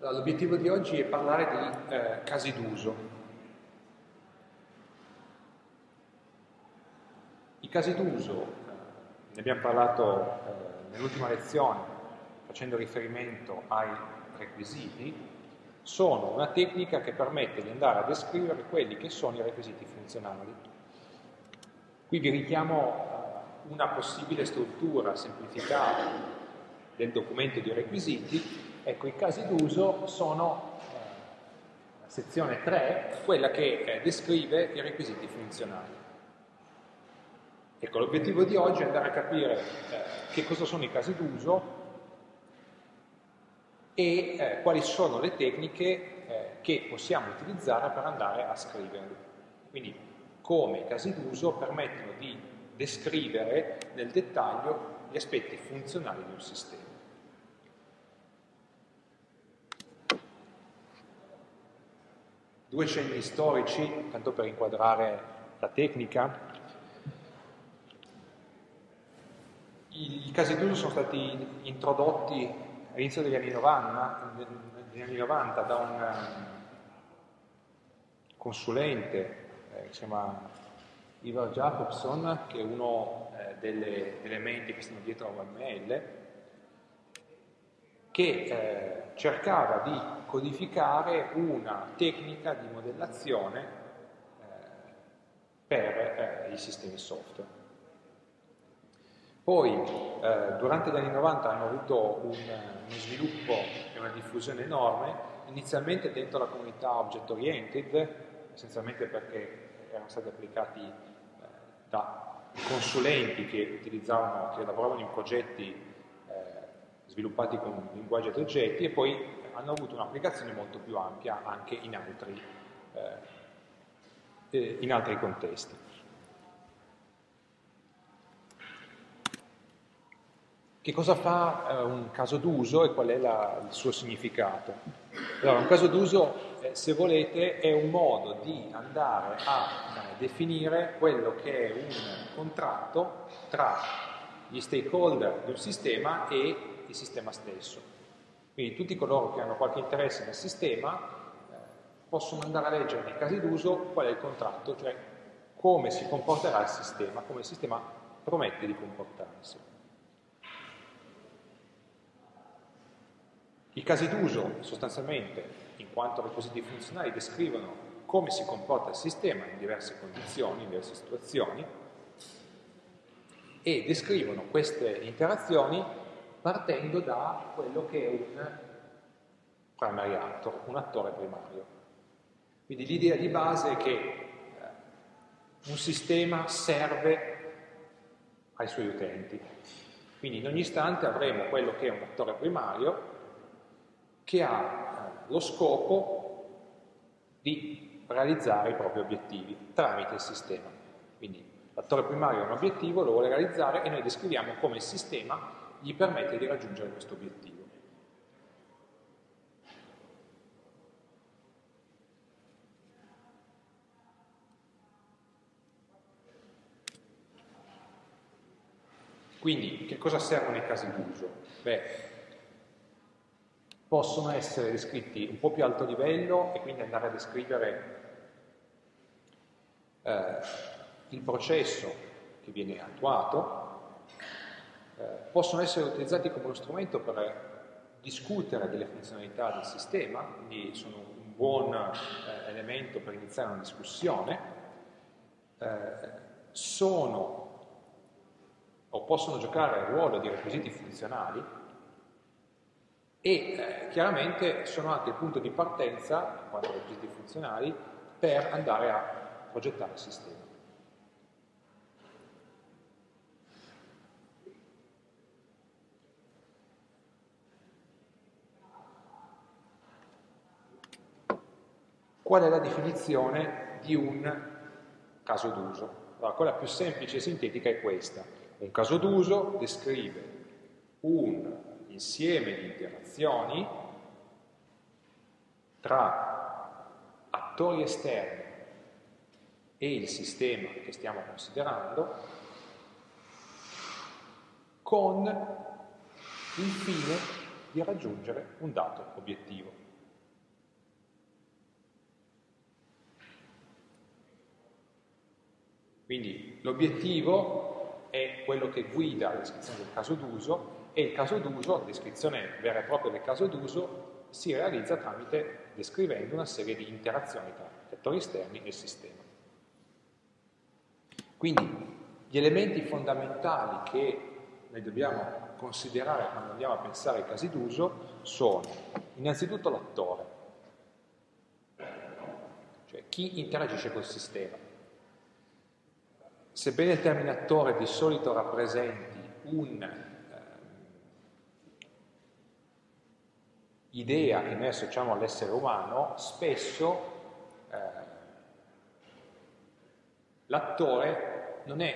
L'obiettivo di oggi è parlare di eh, casi d'uso. I casi d'uso, eh, ne abbiamo parlato eh, nell'ultima lezione facendo riferimento ai requisiti, sono una tecnica che permette di andare a descrivere quelli che sono i requisiti funzionali. Qui vi richiamo eh, una possibile struttura semplificata del documento di requisiti Ecco, i casi d'uso sono eh, sezione 3, quella che eh, descrive i requisiti funzionali. Ecco, l'obiettivo di oggi è andare a capire eh, che cosa sono i casi d'uso e eh, quali sono le tecniche eh, che possiamo utilizzare per andare a scriverli. Quindi come i casi d'uso permettono di descrivere nel dettaglio gli aspetti funzionali di un sistema. Due cenni storici, tanto per inquadrare la tecnica. I, i casi d'uso sono stati introdotti all'inizio degli anni 90, negli anni 90 da un um, consulente eh, che si chiama Ivar Jacobson, che è uno eh, delle, delle menti che stanno dietro a OML, che eh, cercava di codificare una tecnica di modellazione eh, per eh, i sistemi software. Poi, eh, durante gli anni 90 hanno avuto un, uno sviluppo e una diffusione enorme, inizialmente dentro la comunità object oriented, essenzialmente perché erano stati applicati eh, da consulenti che utilizzavano, che lavoravano in progetti eh, sviluppati con linguaggi ad oggetti e poi hanno avuto un'applicazione molto più ampia anche in altri, eh, eh, in altri contesti. Che cosa fa eh, un caso d'uso e qual è la, il suo significato? Allora, un caso d'uso, eh, se volete, è un modo di andare a eh, definire quello che è un contratto tra gli stakeholder di un sistema e il sistema stesso. Quindi tutti coloro che hanno qualche interesse nel sistema eh, possono andare a leggere nei casi d'uso qual è il contratto, cioè come si comporterà il sistema, come il sistema promette di comportarsi. I casi d'uso sostanzialmente, in quanto requisiti funzionali, descrivono come si comporta il sistema in diverse condizioni, in diverse situazioni, e descrivono queste interazioni partendo da quello che è un primary actor, un attore primario. Quindi l'idea di base è che eh, un sistema serve ai suoi utenti. Quindi in ogni istante avremo quello che è un attore primario che ha eh, lo scopo di realizzare i propri obiettivi tramite il sistema. Quindi l'attore primario ha un obiettivo, lo vuole realizzare e noi descriviamo come il sistema gli permette di raggiungere questo obiettivo. Quindi, che cosa servono i casi d'uso? Beh, possono essere descritti un po' più alto livello e quindi andare a descrivere eh, il processo che viene attuato, eh, possono essere utilizzati come uno strumento per discutere delle funzionalità del sistema, quindi sono un buon eh, elemento per iniziare una discussione, eh, sono o possono giocare il ruolo di requisiti funzionali e eh, chiaramente sono anche il punto di partenza, in quanto requisiti funzionali, per andare a progettare il sistema. Qual è la definizione di un caso d'uso? Allora, quella più semplice e sintetica è questa. Un caso d'uso descrive un insieme di interazioni tra attori esterni e il sistema che stiamo considerando con il fine di raggiungere un dato obiettivo. Quindi l'obiettivo è quello che guida la descrizione del caso d'uso e il caso d'uso, la descrizione vera e propria del caso d'uso, si realizza tramite descrivendo una serie di interazioni tra attori esterni e il sistema. Quindi gli elementi fondamentali che noi dobbiamo considerare quando andiamo a pensare ai casi d'uso sono innanzitutto l'attore, cioè chi interagisce col sistema. Sebbene il termine attore di solito rappresenti un'idea eh, che noi associamo all'essere umano, spesso eh, l'attore non è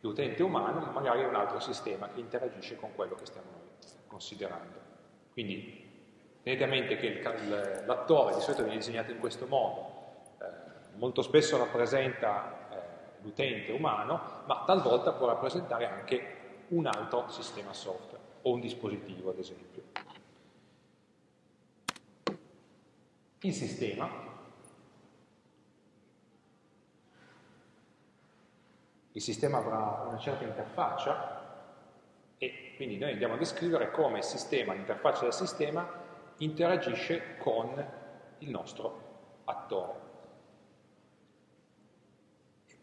l'utente umano, ma magari è un altro sistema che interagisce con quello che stiamo considerando. Quindi tenete a mente che l'attore di solito viene disegnato in questo modo, eh, molto spesso rappresenta l'utente umano, ma talvolta può rappresentare anche un altro sistema software o un dispositivo, ad esempio. Il sistema il sistema avrà una certa interfaccia e quindi noi andiamo a descrivere come il sistema, l'interfaccia del sistema interagisce con il nostro attore.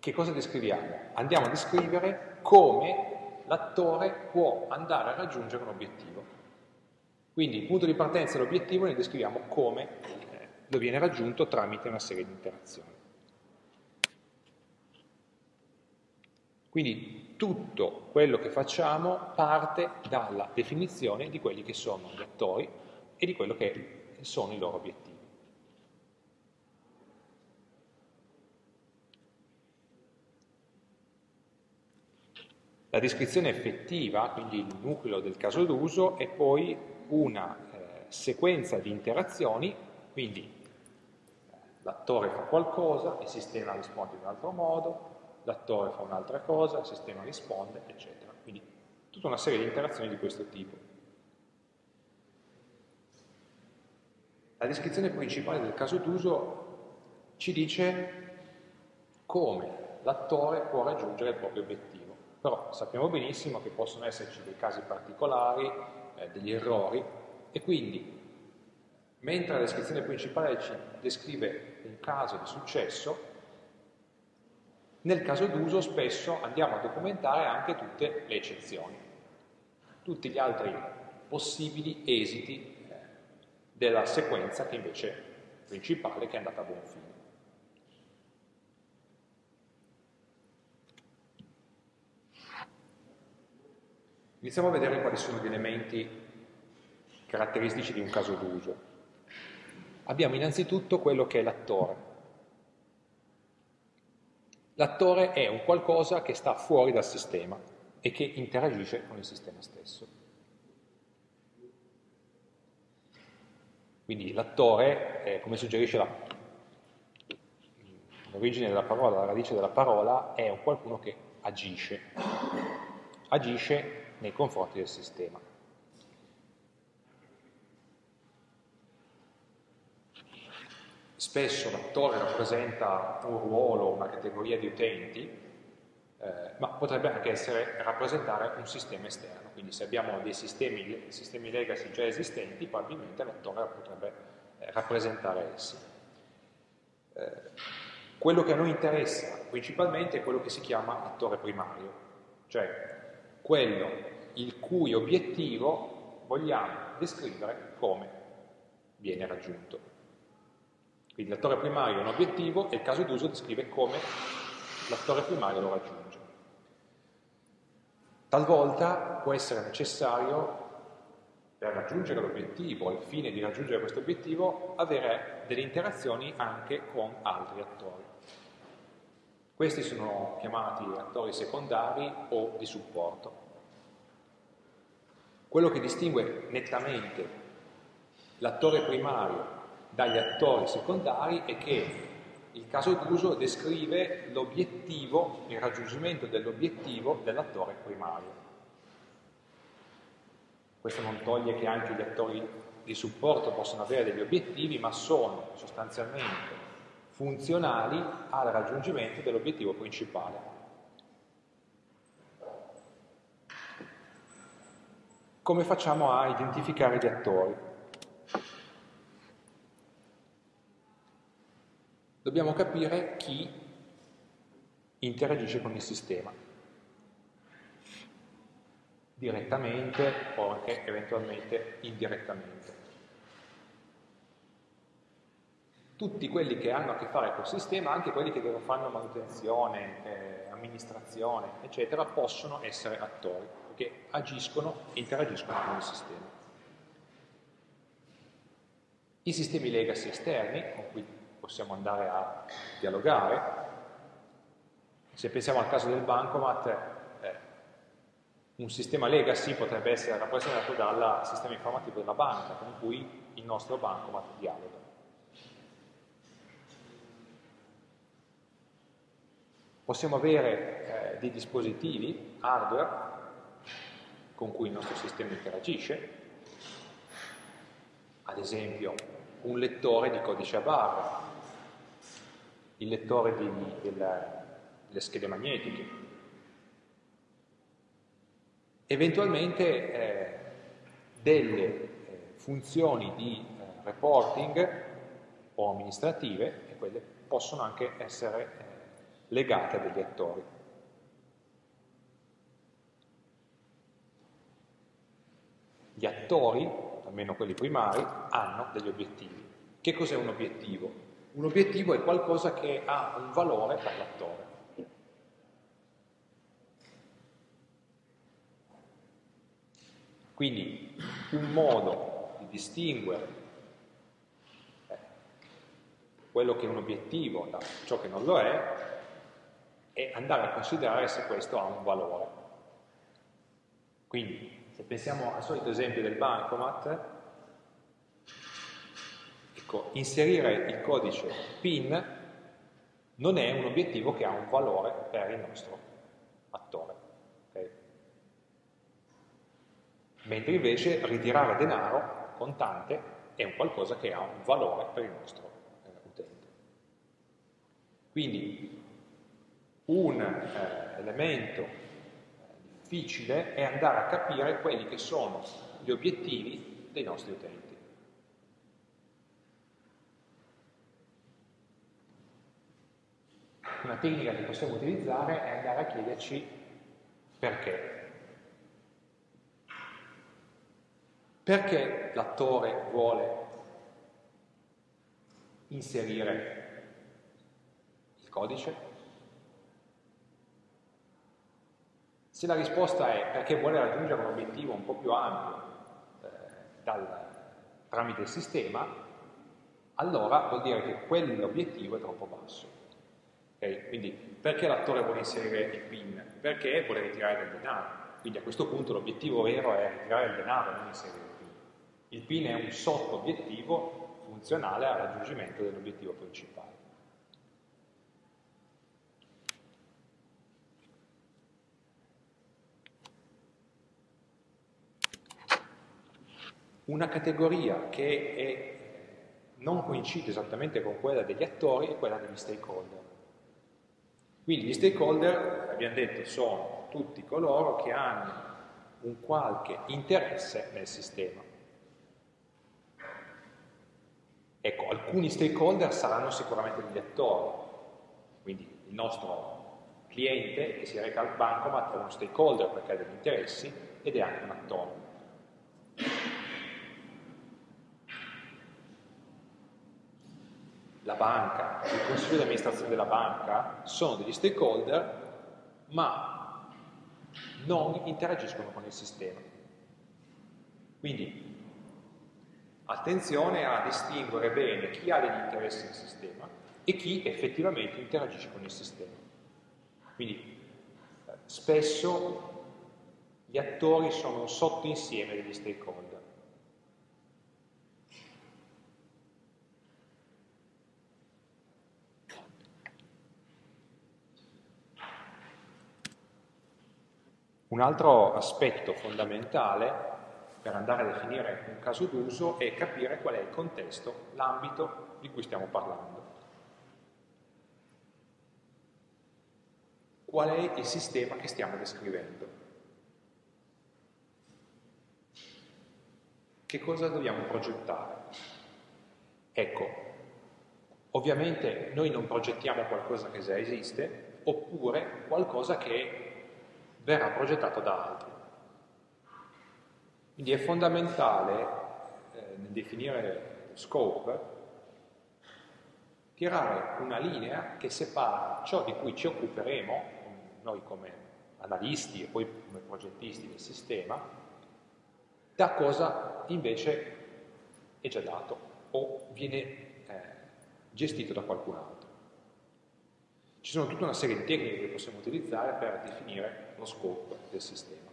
Che cosa descriviamo? Andiamo a descrivere come l'attore può andare a raggiungere un obiettivo. Quindi il punto di partenza dell'obiettivo noi descriviamo come eh, lo viene raggiunto tramite una serie di interazioni. Quindi tutto quello che facciamo parte dalla definizione di quelli che sono gli attori e di quello che sono i loro obiettivi. La descrizione effettiva, quindi il nucleo del caso d'uso, è poi una eh, sequenza di interazioni, quindi eh, l'attore fa qualcosa, il sistema risponde in un altro modo, l'attore fa un'altra cosa, il sistema risponde, eccetera. Quindi tutta una serie di interazioni di questo tipo. La descrizione principale del caso d'uso ci dice come l'attore può raggiungere il proprio obiettivo, però sappiamo benissimo che possono esserci dei casi particolari, eh, degli errori, e quindi mentre la descrizione principale ci descrive un caso di successo, nel caso d'uso spesso andiamo a documentare anche tutte le eccezioni, tutti gli altri possibili esiti eh, della sequenza che invece è principale, che è andata a buon fine. Iniziamo a vedere quali sono gli elementi caratteristici di un caso d'uso. Abbiamo innanzitutto quello che è l'attore, L'attore è un qualcosa che sta fuori dal sistema e che interagisce con il sistema stesso. Quindi l'attore, come suggerisce l'origine della parola, la radice della parola, è un qualcuno che agisce, agisce nei confronti del sistema. Spesso l'attore rappresenta un ruolo, una categoria di utenti, eh, ma potrebbe anche essere, rappresentare un sistema esterno. Quindi se abbiamo dei sistemi, sistemi legacy già esistenti, probabilmente l'attore potrebbe eh, rappresentare essi. Eh, quello che a noi interessa principalmente è quello che si chiama attore primario, cioè quello il cui obiettivo vogliamo descrivere come viene raggiunto. Quindi l'attore primario è un obiettivo e il caso d'uso descrive come l'attore primario lo raggiunge. Talvolta può essere necessario, per raggiungere l'obiettivo, al fine di raggiungere questo obiettivo, avere delle interazioni anche con altri attori. Questi sono chiamati attori secondari o di supporto. Quello che distingue nettamente l'attore primario dagli attori secondari è che il caso d'uso descrive l'obiettivo, il raggiungimento dell'obiettivo dell'attore primario. Questo non toglie che anche gli attori di supporto possono avere degli obiettivi, ma sono sostanzialmente funzionali al raggiungimento dell'obiettivo principale. Come facciamo a identificare gli attori? Dobbiamo capire chi interagisce con il sistema, direttamente o anche eventualmente indirettamente. Tutti quelli che hanno a che fare col sistema, anche quelli che fanno manutenzione, eh, amministrazione, eccetera, possono essere attori che agiscono e interagiscono con il sistema. I sistemi legacy esterni, con cui possiamo andare a dialogare, se pensiamo al caso del bancomat, eh, un sistema legacy potrebbe essere rappresentato dal sistema informativo della banca con cui il nostro bancomat dialoga. Possiamo avere eh, dei dispositivi, hardware, con cui il nostro sistema interagisce, ad esempio un lettore di codice a barre, il lettore di, della, delle schede magnetiche, eventualmente eh, delle eh, funzioni di eh, reporting o amministrative, e quelle possono anche essere eh, legate a degli attori. Gli attori, almeno quelli primari, hanno degli obiettivi. Che cos'è un obiettivo? Un obiettivo è qualcosa che ha un valore per l'attore. Quindi un modo di distinguere eh, quello che è un obiettivo da ciò che non lo è è andare a considerare se questo ha un valore. Quindi se pensiamo al solito esempio del bancomat, ecco, inserire il codice PIN non è un obiettivo che ha un valore per il nostro attore. Okay? Mentre invece ritirare denaro contante è un qualcosa che ha un valore per il nostro eh, utente. Quindi un eh, elemento difficile è andare a capire quelli che sono gli obiettivi dei nostri utenti. Una tecnica che possiamo utilizzare è andare a chiederci perché. Perché l'attore vuole inserire il codice? Se la risposta è perché vuole raggiungere un obiettivo un po' più ampio eh, dal, tramite il sistema, allora vuol dire che quell'obiettivo è troppo basso. Okay? Quindi perché l'attore vuole inserire il PIN? Perché vuole ritirare del denaro. Quindi a questo punto l'obiettivo vero è ritirare il denaro, non inserire il PIN. Il PIN è un sotto-obiettivo funzionale al raggiungimento dell'obiettivo principale. Una categoria che è, non coincide esattamente con quella degli attori è quella degli stakeholder. Quindi gli stakeholder, abbiamo detto, sono tutti coloro che hanno un qualche interesse nel sistema. Ecco, alcuni stakeholder saranno sicuramente degli attori, quindi il nostro cliente che si reca al bancomat è uno stakeholder perché ha degli interessi ed è anche un attore. La banca, il consiglio di amministrazione della banca sono degli stakeholder, ma non interagiscono con il sistema. Quindi attenzione a distinguere bene chi ha degli interessi nel sistema e chi effettivamente interagisce con il sistema. Quindi spesso gli attori sono un sottoinsieme degli stakeholder. Un altro aspetto fondamentale per andare a definire un caso d'uso è capire qual è il contesto, l'ambito di cui stiamo parlando. Qual è il sistema che stiamo descrivendo? Che cosa dobbiamo progettare? Ecco, ovviamente noi non progettiamo qualcosa che già esiste, oppure qualcosa che verrà progettato da altri. Quindi è fondamentale eh, nel definire scope tirare una linea che separa ciò di cui ci occuperemo, noi come analisti e poi come progettisti del sistema, da cosa invece è già dato o viene eh, gestito da qualcun altro. Ci sono tutta una serie di tecniche che possiamo utilizzare per definire lo scope del sistema.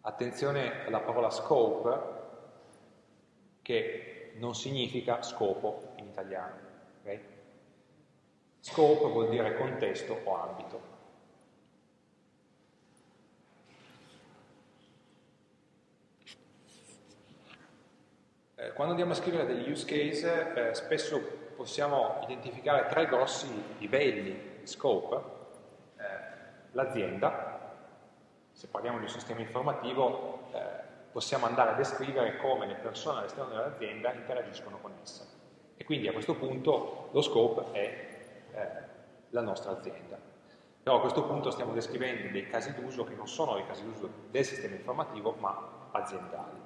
Attenzione alla parola scope, che non significa scopo in italiano. Okay? Scope vuol dire contesto o ambito. Eh, quando andiamo a scrivere degli use case, eh, spesso possiamo identificare tre grossi livelli di scope. L'azienda, se parliamo di un sistema informativo, eh, possiamo andare a descrivere come le persone all'esterno dell'azienda interagiscono con essa. E quindi a questo punto lo scope è eh, la nostra azienda. Però a questo punto stiamo descrivendo dei casi d'uso che non sono i casi d'uso del sistema informativo, ma aziendali.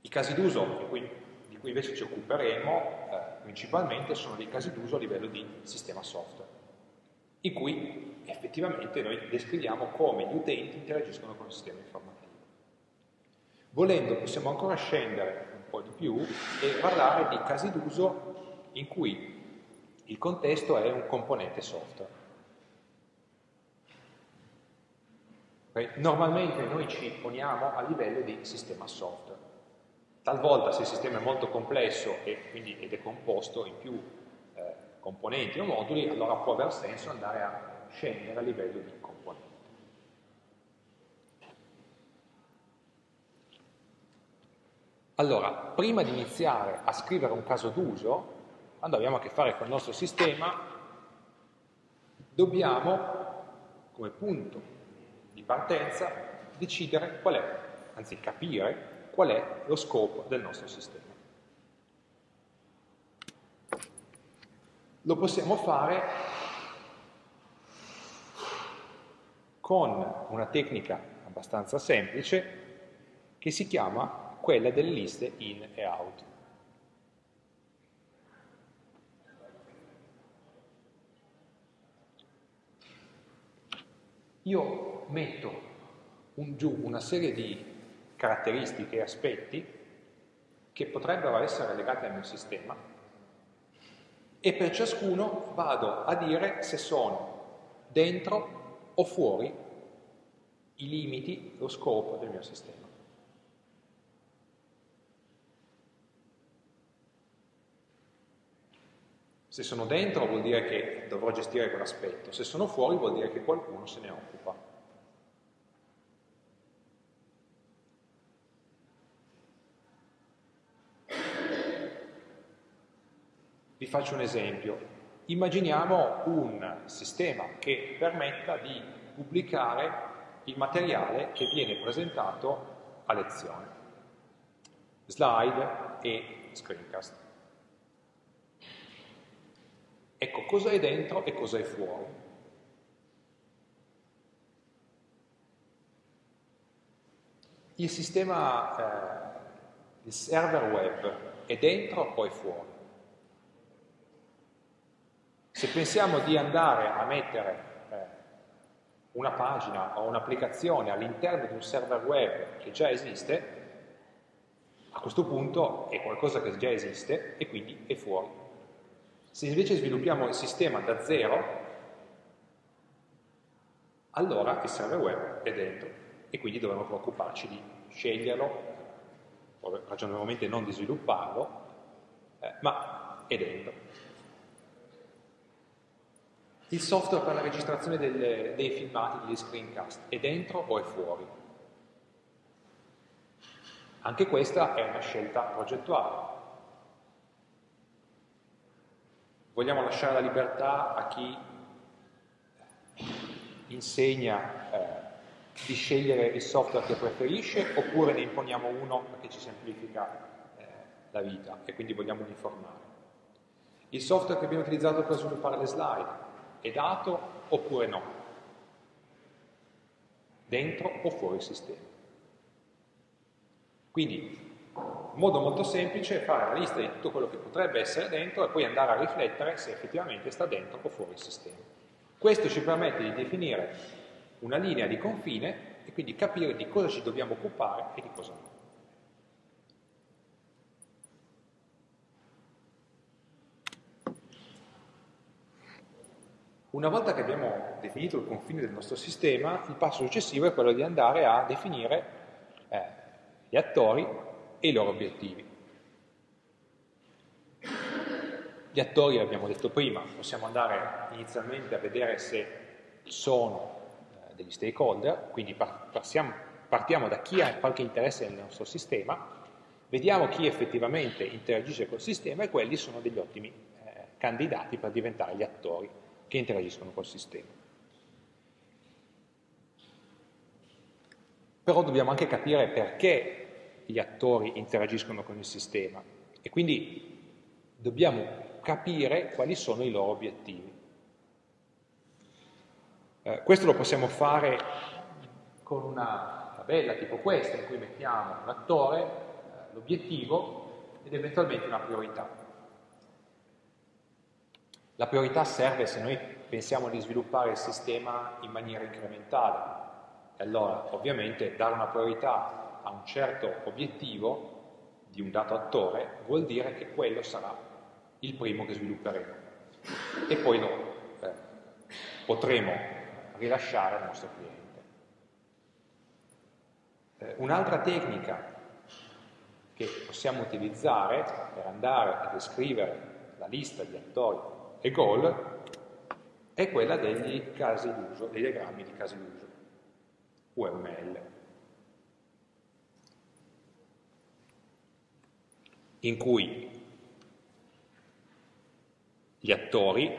I casi d'uso di cui, invece ci occuperemo eh, principalmente sono dei casi d'uso a livello di sistema software, in cui effettivamente noi descriviamo come gli utenti interagiscono con il sistema informativo. Volendo possiamo ancora scendere un po' di più e parlare di casi d'uso in cui il contesto è un componente software. Normalmente noi ci poniamo a livello di sistema software. Talvolta se il sistema è molto complesso e quindi ed è composto in più componenti o moduli, allora può aver senso andare a scendere a livello di componenti. Allora, prima di iniziare a scrivere un caso d'uso, quando abbiamo a che fare con il nostro sistema, dobbiamo, come punto di partenza, decidere qual è, anzi capire qual è lo scopo del nostro sistema. Lo possiamo fare con una tecnica abbastanza semplice che si chiama quella delle liste in e out. Io metto un, giù una serie di caratteristiche e aspetti che potrebbero essere legati al mio sistema e per ciascuno vado a dire se sono dentro o fuori i limiti, lo scopo del mio sistema. Se sono dentro vuol dire che dovrò gestire quell'aspetto, se sono fuori vuol dire che qualcuno se ne occupa. Vi faccio un esempio. Immaginiamo un sistema che permetta di pubblicare il materiale che viene presentato a lezione. Slide e screencast. Ecco, cosa è dentro e cosa è fuori. Il sistema, eh, il server web è dentro o è fuori? Se pensiamo di andare a mettere eh, una pagina o un'applicazione all'interno di un server web che già esiste, a questo punto è qualcosa che già esiste e quindi è fuori. Se invece sviluppiamo il sistema da zero, allora il server web è dentro e quindi dovremo preoccuparci di sceglierlo, ragionevolmente non di svilupparlo, eh, ma è dentro. Il software per la registrazione delle, dei filmati, degli screencast, è dentro o è fuori? Anche questa è una scelta progettuale. vogliamo lasciare la libertà a chi insegna eh, di scegliere il software che preferisce oppure ne imponiamo uno perché ci semplifica eh, la vita e quindi vogliamo uniformare. Il software che abbiamo utilizzato per sviluppare le slide è dato oppure no? Dentro o fuori il sistema? Quindi un modo molto semplice è fare la lista di tutto quello che potrebbe essere dentro e poi andare a riflettere se effettivamente sta dentro o fuori il sistema. Questo ci permette di definire una linea di confine e quindi capire di cosa ci dobbiamo occupare e di cosa no. Una volta che abbiamo definito il confine del nostro sistema, il passo successivo è quello di andare a definire eh, gli attori e i loro obiettivi. Gli attori, abbiamo detto prima, possiamo andare inizialmente a vedere se sono eh, degli stakeholder, quindi partiamo, partiamo da chi ha qualche interesse nel nostro sistema, vediamo chi effettivamente interagisce col sistema e quelli sono degli ottimi eh, candidati per diventare gli attori che interagiscono col sistema. Però dobbiamo anche capire perché gli attori interagiscono con il sistema e quindi dobbiamo capire quali sono i loro obiettivi. Eh, questo lo possiamo fare con una tabella tipo questa in cui mettiamo l'attore, eh, l'obiettivo ed eventualmente una priorità. La priorità serve se noi pensiamo di sviluppare il sistema in maniera incrementale. E allora, ovviamente, dare una priorità a un certo obiettivo di un dato attore, vuol dire che quello sarà il primo che svilupperemo e poi lo eh, potremo rilasciare al nostro cliente. Eh, un'altra tecnica che possiamo utilizzare per andare a descrivere la lista di attori e goal è quella degli casi d'uso, dei diagrammi di casi d'uso, UML. in cui gli attori,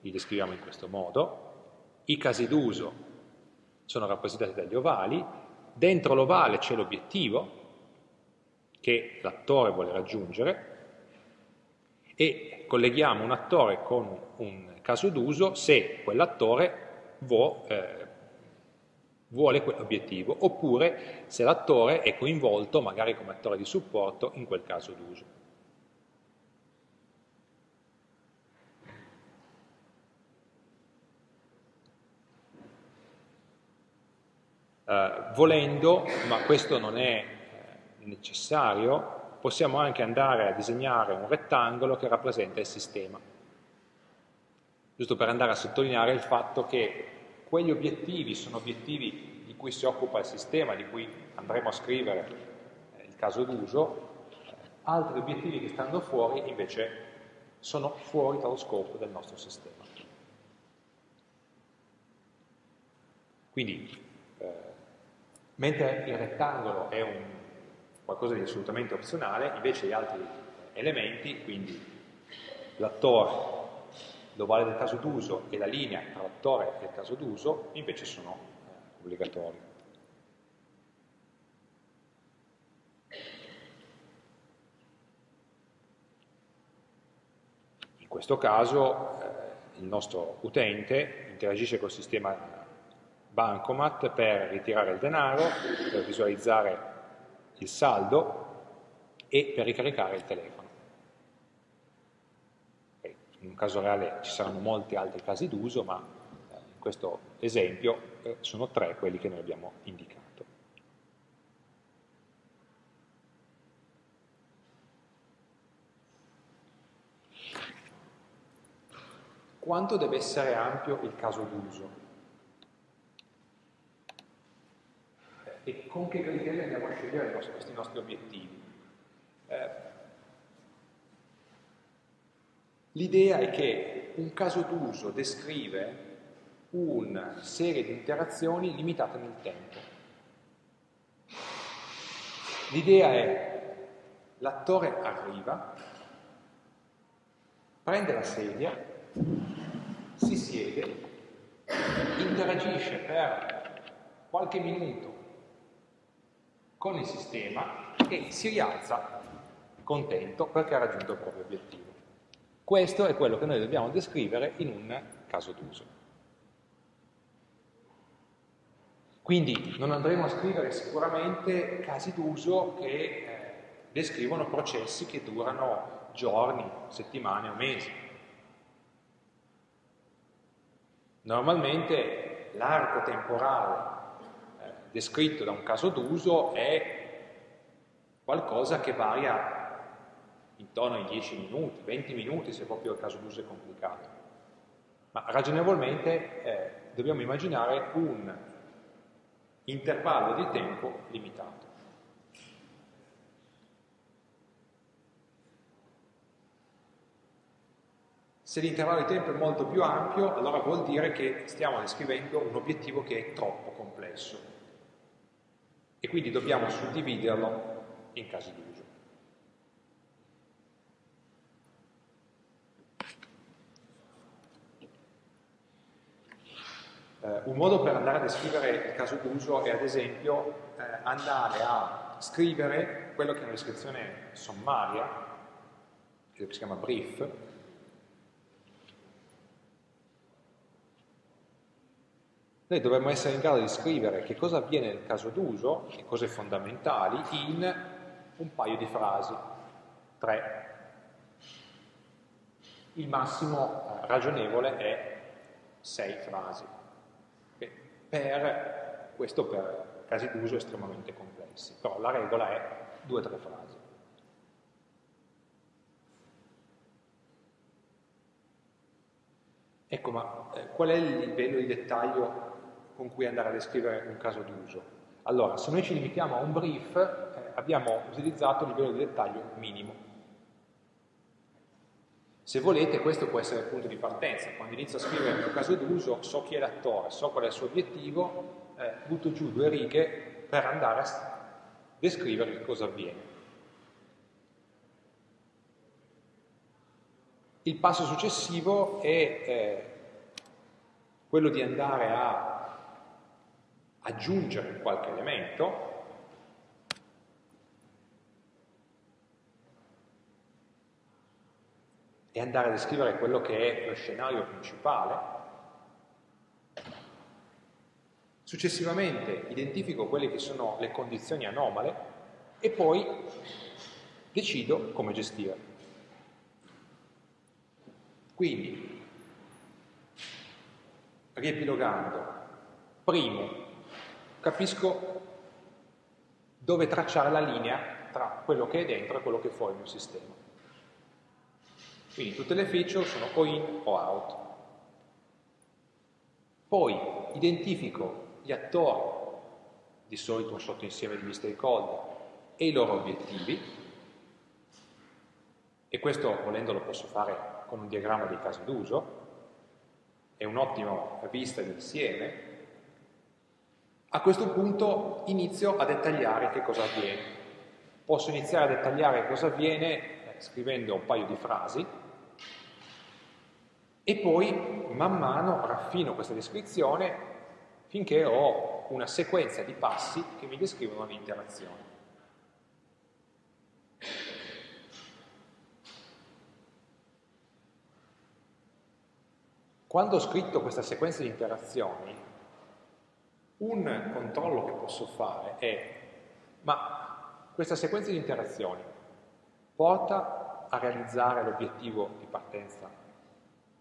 li descriviamo in questo modo, i casi d'uso sono rappresentati dagli ovali, dentro l'ovale c'è l'obiettivo che l'attore vuole raggiungere e colleghiamo un attore con un caso d'uso se quell'attore vuole, eh, vuole quell'obiettivo, oppure se l'attore è coinvolto, magari come attore di supporto, in quel caso d'uso. Uh, volendo, ma questo non è eh, necessario, possiamo anche andare a disegnare un rettangolo che rappresenta il sistema, giusto per andare a sottolineare il fatto che quegli obiettivi sono obiettivi di cui si occupa il sistema, di cui andremo a scrivere eh, il caso d'uso, altri obiettivi che stanno fuori invece sono fuori dallo scopo del nostro sistema. Quindi, eh, mentre il rettangolo è un, qualcosa di assolutamente opzionale, invece gli altri elementi, quindi l'attore l'ovale del caso d'uso e la linea tra l'attore e il caso d'uso invece sono eh, obbligatori. In questo caso eh, il nostro utente interagisce col sistema Bancomat per ritirare il denaro, per visualizzare il saldo e per ricaricare il telefono in un caso reale ci saranno molti altri casi d'uso, ma eh, in questo esempio eh, sono tre quelli che noi abbiamo indicato. Quanto deve essere ampio il caso d'uso? E con che criteri andiamo a scegliere questi nostri obiettivi? Eh, L'idea è che un caso d'uso descrive una serie di interazioni limitate nel tempo. L'idea è l'attore arriva, prende la sedia, si siede, interagisce per qualche minuto con il sistema e si rialza contento perché ha raggiunto il proprio obiettivo. Questo è quello che noi dobbiamo descrivere in un caso d'uso. Quindi non andremo a scrivere sicuramente casi d'uso che eh, descrivono processi che durano giorni, settimane o mesi. Normalmente l'arco temporale descritto da un caso d'uso è qualcosa che varia intorno ai 10 minuti, 20 minuti se proprio il caso d'uso è complicato. Ma ragionevolmente eh, dobbiamo immaginare un intervallo di tempo limitato. Se l'intervallo di tempo è molto più ampio, allora vuol dire che stiamo descrivendo un obiettivo che è troppo complesso e quindi dobbiamo suddividerlo in casi d'uso. Eh, un modo per andare a descrivere il caso d'uso è ad esempio eh, andare a scrivere quello che è una descrizione sommaria, che si chiama brief, noi dovremmo essere in grado di scrivere che cosa avviene nel caso d'uso, le cose fondamentali, in un paio di frasi, tre. Il massimo eh, ragionevole è sei frasi per, questo per casi d'uso estremamente complessi, però la regola è due o tre frasi. Ecco, ma eh, qual è il livello di dettaglio con cui andare a descrivere un caso d'uso? Allora, se noi ci limitiamo a un brief, eh, abbiamo utilizzato il livello di dettaglio minimo. Se volete, questo può essere il punto di partenza. Quando inizio a scrivere il mio caso d'uso, so chi è l'attore, so qual è il suo obiettivo, eh, butto giù due righe per andare a descrivere che cosa avviene. Il passo successivo è eh, quello di andare a aggiungere qualche elemento e andare a descrivere quello che è lo scenario principale. Successivamente identifico quelle che sono le condizioni anomale e poi decido come gestire. Quindi, riepilogando, primo, capisco dove tracciare la linea tra quello che è dentro e quello che è fuori il mio sistema. Quindi tutte le feature sono o in o out. Poi identifico gli attori, di solito un sottoinsieme di stakeholder, e i loro obiettivi, e questo volendo lo posso fare con un diagramma dei casi d'uso, è un'ottima vista d'insieme. A questo punto inizio a dettagliare che cosa avviene. Posso iniziare a dettagliare cosa avviene eh, scrivendo un paio di frasi, e poi man mano raffino questa descrizione finché ho una sequenza di passi che mi descrivono l'interazione. Quando ho scritto questa sequenza di interazioni, un controllo che posso fare è, ma questa sequenza di interazioni porta a realizzare l'obiettivo di partenza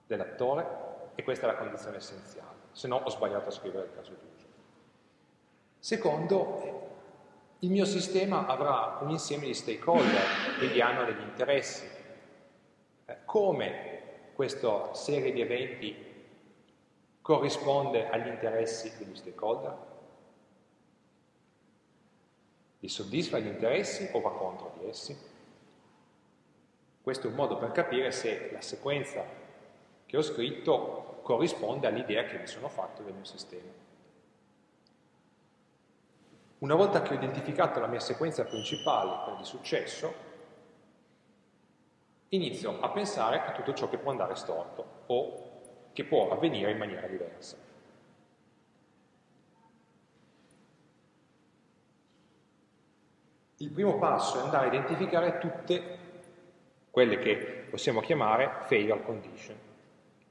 dell'attore e questa è la condizione essenziale, se no ho sbagliato a scrivere il caso d'uso. Secondo, il mio sistema avrà un insieme di stakeholder, quindi hanno degli interessi. Eh, come questa serie di eventi corrisponde agli interessi degli stakeholder? Li soddisfa gli interessi o va contro di essi? Questo è un modo per capire se la sequenza che ho scritto corrisponde all'idea che mi sono fatto del mio sistema. Una volta che ho identificato la mia sequenza principale, quella di successo, inizio a pensare a tutto ciò che può andare storto o che può avvenire in maniera diversa. Il primo passo è andare a identificare tutte quelle che possiamo chiamare failure condition,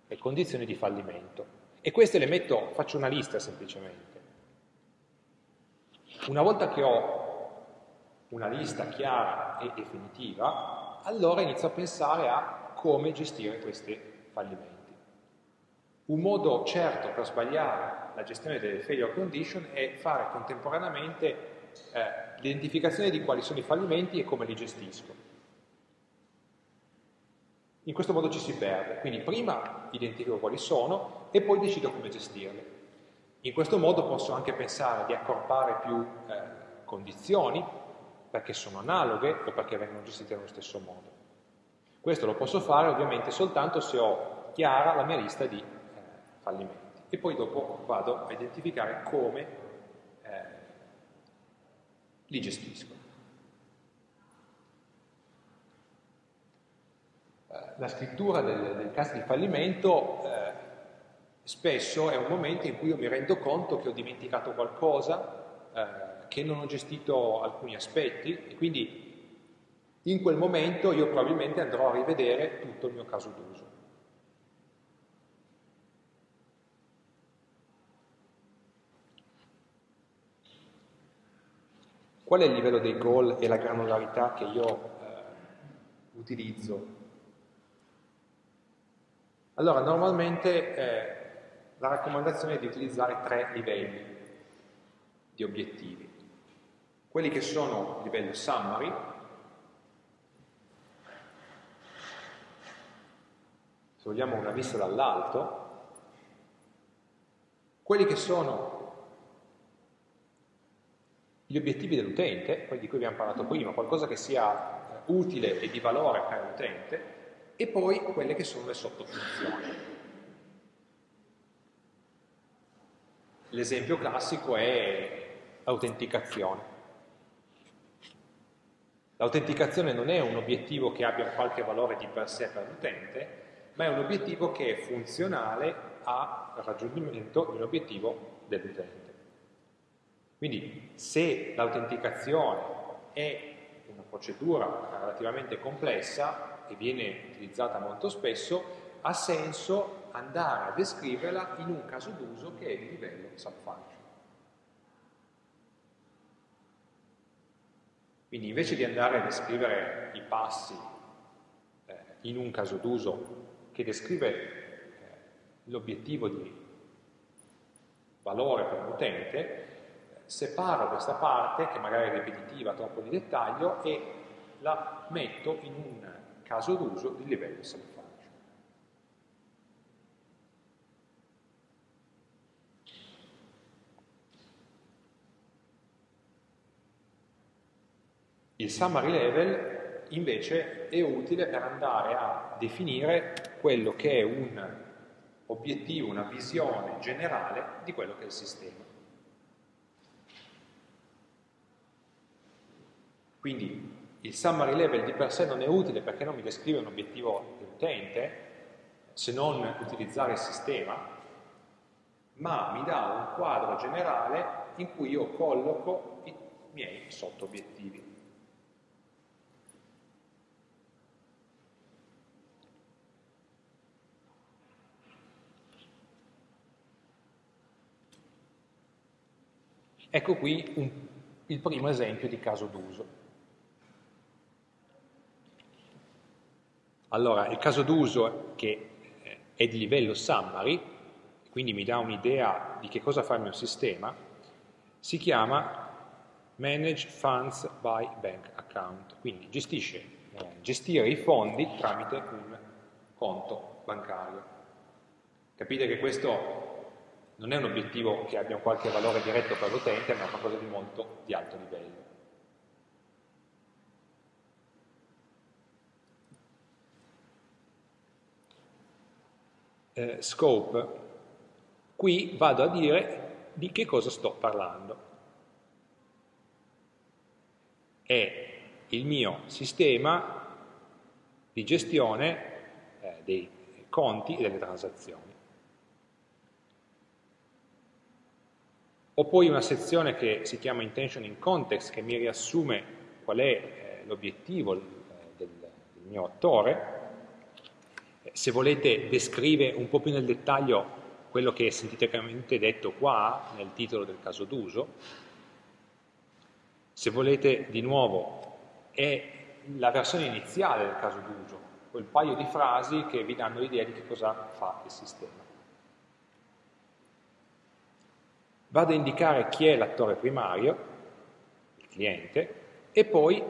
le condizioni di fallimento. E queste le metto, faccio una lista semplicemente. Una volta che ho una lista chiara e definitiva, allora inizio a pensare a come gestire questi fallimenti. Un modo certo per sbagliare la gestione delle failure condition è fare contemporaneamente eh, l'identificazione di quali sono i fallimenti e come li gestisco. In questo modo ci si perde, quindi prima identifico quali sono e poi decido come gestirli. In questo modo posso anche pensare di accorpare più eh, condizioni perché sono analoghe o perché vengono gestite nello stesso modo. Questo lo posso fare ovviamente soltanto se ho chiara la mia lista di fallimenti e poi dopo vado a identificare come eh, li gestisco. Eh, la scrittura del, del caso di fallimento eh, spesso è un momento in cui io mi rendo conto che ho dimenticato qualcosa, eh, che non ho gestito alcuni aspetti e quindi in quel momento io probabilmente andrò a rivedere tutto il mio caso d'uso. Qual è il livello dei goal e la granularità che io eh, utilizzo? Allora, normalmente eh, la raccomandazione è di utilizzare tre livelli di obiettivi. Quelli che sono il livello summary, se vogliamo una vista dall'alto, quelli che sono gli obiettivi dell'utente, di cui abbiamo parlato prima, qualcosa che sia utile e di valore per l'utente, e poi quelle che sono le sottofunzioni. L'esempio classico è l'autenticazione. L'autenticazione non è un obiettivo che abbia qualche valore di per sé per l'utente, ma è un obiettivo che è funzionale al raggiungimento di un obiettivo dell'utente. Quindi se l'autenticazione è una procedura relativamente complessa e viene utilizzata molto spesso, ha senso andare a descriverla in un caso d'uso che è di livello subfunction. Quindi invece di andare a descrivere i passi eh, in un caso d'uso che descrive eh, l'obiettivo di valore per l'utente, separo questa parte, che magari è ripetitiva, troppo di dettaglio, e la metto in un caso d'uso di livello subfunction. Il summary level invece è utile per andare a definire quello che è un obiettivo, una visione generale di quello che è il sistema. Quindi il summary level di per sé non è utile perché non mi descrive un obiettivo dell'utente, se non utilizzare il sistema, ma mi dà un quadro generale in cui io colloco i miei sotto obiettivi. Ecco qui un, il primo esempio di caso d'uso. Allora, il caso d'uso che eh, è di livello summary, quindi mi dà un'idea di che cosa fa il mio sistema, si chiama Manage Funds by Bank Account, quindi gestisce, eh, gestire i fondi tramite un conto bancario. Capite che questo non è un obiettivo che abbia qualche valore diretto per l'utente, ma è qualcosa di molto di alto livello. Eh, scope, qui vado a dire di che cosa sto parlando. È il mio sistema di gestione eh, dei conti e delle transazioni. Ho poi una sezione che si chiama Intention in Context che mi riassume qual è eh, l'obiettivo del, del, mio attore. Se volete descrive un po' più nel dettaglio quello che è sinteticamente detto qua nel titolo del caso d'uso. Se volete di nuovo è la versione iniziale del caso d'uso, quel paio di frasi che vi danno l'idea di che cosa fa il sistema. Vado a indicare chi è l'attore primario, il cliente, e poi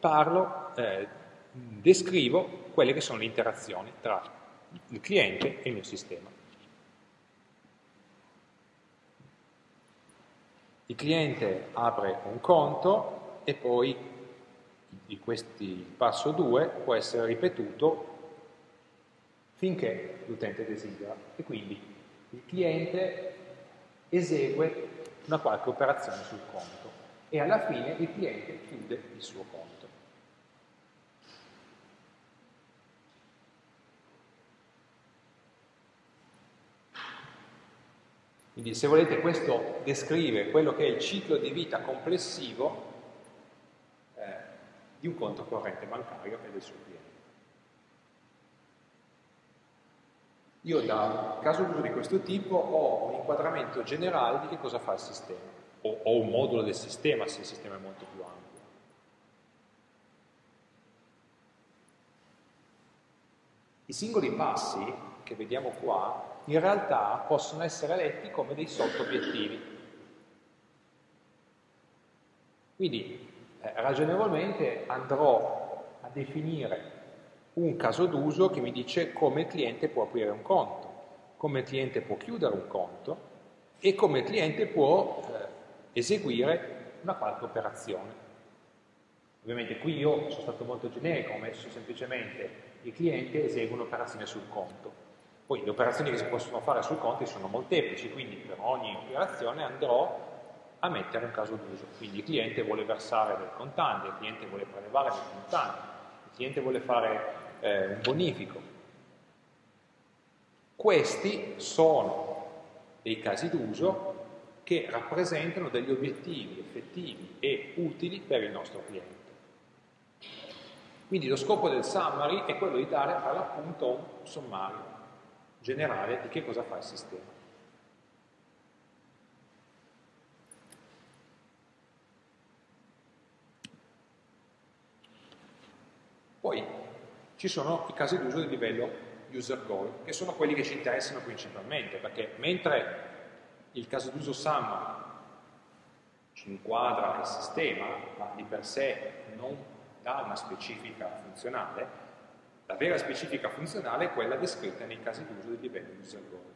parlo, eh, descrivo quelle che sono le interazioni tra il cliente e il mio sistema. Il cliente apre un conto e poi questi, il passo 2 può essere ripetuto finché l'utente desidera e quindi il cliente esegue una qualche operazione sul conto e alla fine il cliente chiude il suo conto. Quindi se volete questo descrive quello che è il ciclo di vita complessivo eh, di un conto corrente bancario e del suo cliente. Io da caso d'uso di questo tipo ho un inquadramento generale di che cosa fa il sistema, o ho un modulo del sistema se il sistema è molto più ampio. I singoli passi che vediamo qua in realtà possono essere letti come dei sotto-obiettivi. Quindi eh, ragionevolmente andrò a definire un caso d'uso che mi dice come il cliente può aprire un conto, come il cliente può chiudere un conto e come il cliente può eh, eseguire una qualche operazione. Ovviamente qui io sono stato molto generico, ho messo semplicemente il cliente esegue un'operazione sul conto. Poi le operazioni che si possono fare sul conto sono molteplici, quindi per ogni operazione andrò a mettere un caso d'uso. Quindi il cliente vuole versare del contante, il cliente vuole prelevare del contante, il cliente vuole fare eh, un bonifico. Questi sono dei casi d'uso che rappresentano degli obiettivi effettivi e utili per il nostro cliente. Quindi lo scopo del summary è quello di dare per l'appunto un sommario generale di che cosa fa il sistema. Poi ci sono i casi d'uso di livello user goal, che sono quelli che ci interessano principalmente, perché mentre il caso d'uso SAM ci inquadra il sistema, ma di per sé non dà una specifica funzionale, la vera specifica funzionale è quella descritta nei casi d'uso di livello user goal.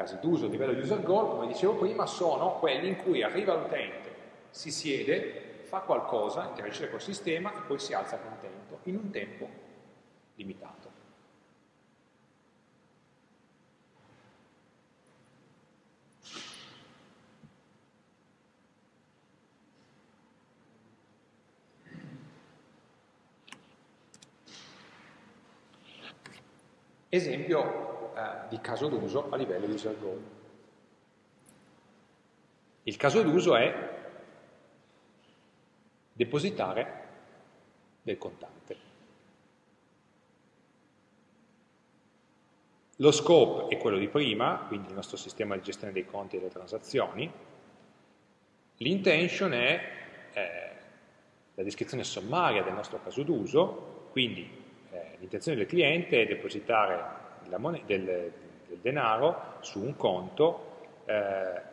casi d'uso a livello user goal, come dicevo prima, sono quelli in cui arriva l'utente, si siede, fa qualcosa, interagisce col sistema e poi si alza contento, in un tempo limitato. Esempio eh, di caso d'uso a livello user goal. Il caso d'uso è depositare del contante. Lo scope è quello di prima, quindi il nostro sistema di gestione dei conti e delle transazioni. L'intention è eh, la descrizione sommaria del nostro caso d'uso, quindi l'intenzione del cliente è depositare del, del, denaro su un conto, eh,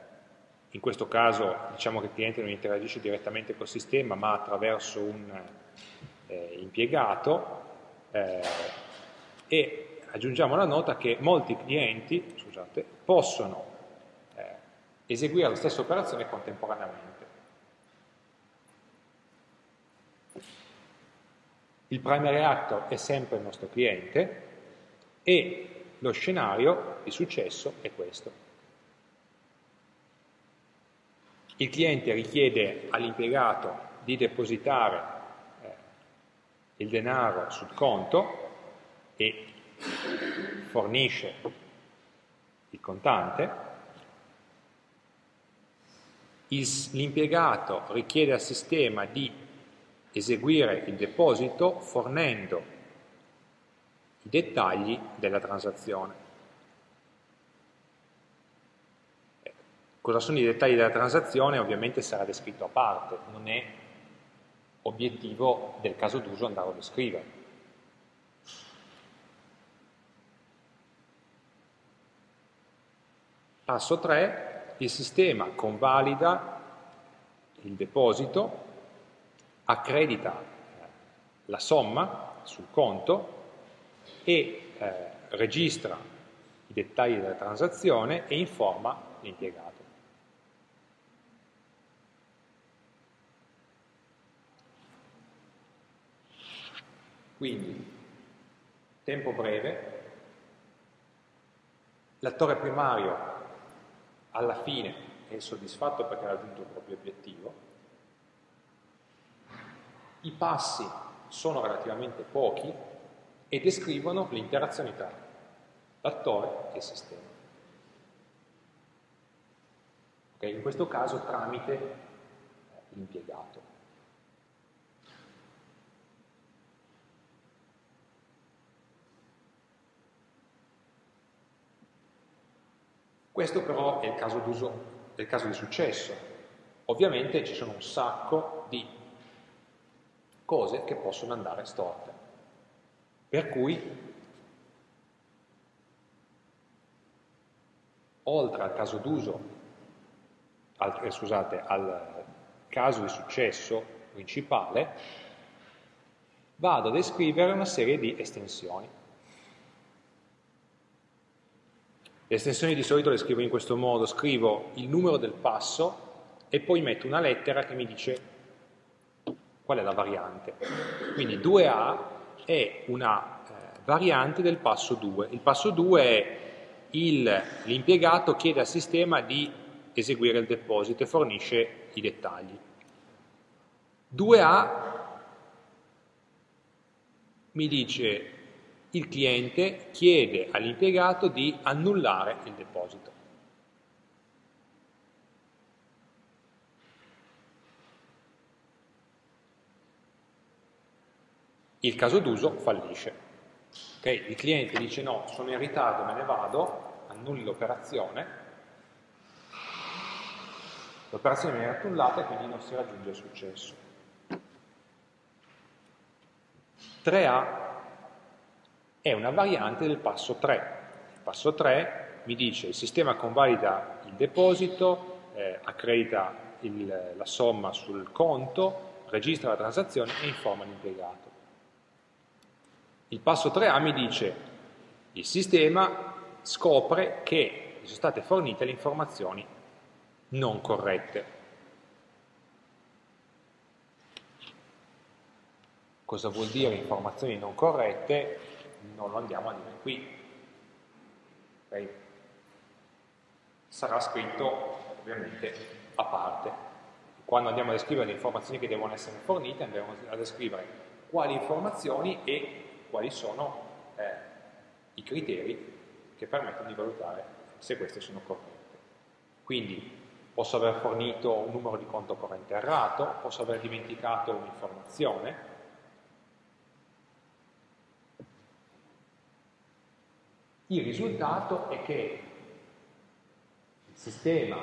in questo caso diciamo che il cliente non interagisce direttamente col sistema ma attraverso un eh, impiegato eh, e aggiungiamo la nota che molti clienti scusate, possono eh, eseguire la stessa operazione contemporaneamente. Il primary actor è sempre il nostro cliente e lo scenario di successo è questo. il cliente richiede all'impiegato di depositare eh, il denaro sul conto e fornisce il contante, l'impiegato richiede al sistema di eseguire il deposito fornendo i dettagli della transazione. Cosa sono i dettagli della transazione? Ovviamente sarà descritto a parte, non è obiettivo del caso d'uso andarlo a descrivere. Passo 3, il sistema convalida il deposito, accredita la somma sul conto e eh, registra i dettagli della transazione e informa l'impiegato. Quindi, tempo breve, l'attore primario alla fine è soddisfatto perché ha raggiunto il proprio obiettivo, i passi sono relativamente pochi e descrivono l'interazione tra l'attore e il sistema. Okay? In questo caso tramite l'impiegato. Questo però è il caso è il caso di successo. Ovviamente ci sono un sacco di cose che possono andare storte. Per cui, oltre al caso d'uso, al, eh, scusate, al caso di successo principale, vado a descrivere una serie di estensioni. Le estensioni di solito le scrivo in questo modo, scrivo il numero del passo e poi metto una lettera che mi dice qual è la variante. Quindi 2A è una eh, variante del passo 2. Il passo 2 è l'impiegato chiede al sistema di eseguire il deposito e fornisce i dettagli. 2A mi dice il cliente chiede all'impiegato di annullare il deposito. Il caso d'uso fallisce. Okay? Il cliente dice no, sono in ritardo, me ne vado, annulli l'operazione, l'operazione viene annullata e quindi non si raggiunge il successo. 3A è una variante del passo 3. Il passo 3 mi dice il sistema convalida il deposito, eh, accredita il, la somma sul conto, registra la transazione e informa l'impiegato. Il passo 3A mi dice il sistema scopre che sono state fornite le informazioni non corrette. Cosa vuol dire informazioni non corrette? non lo andiamo a dire qui. Okay? Sarà scritto ovviamente a parte. Quando andiamo a descrivere le informazioni che devono essere fornite, andremo a descrivere quali informazioni e quali sono eh, i criteri che permettono di valutare se queste sono corrette. Quindi posso aver fornito un numero di conto corrente errato, posso aver dimenticato un'informazione, Il risultato è che il sistema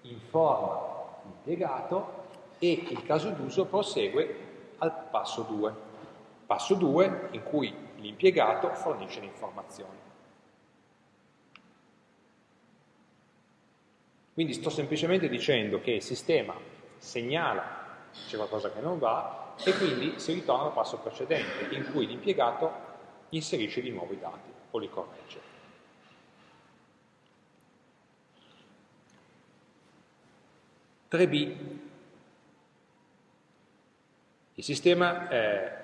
informa l'impiegato e il caso d'uso prosegue al passo 2. Passo 2 in cui l'impiegato fornisce le informazioni. Quindi sto semplicemente dicendo che il sistema segnala c'è qualcosa che non va e quindi si ritorna al passo precedente in cui l'impiegato inserisce di nuovo i dati o li corregge. B Il sistema eh,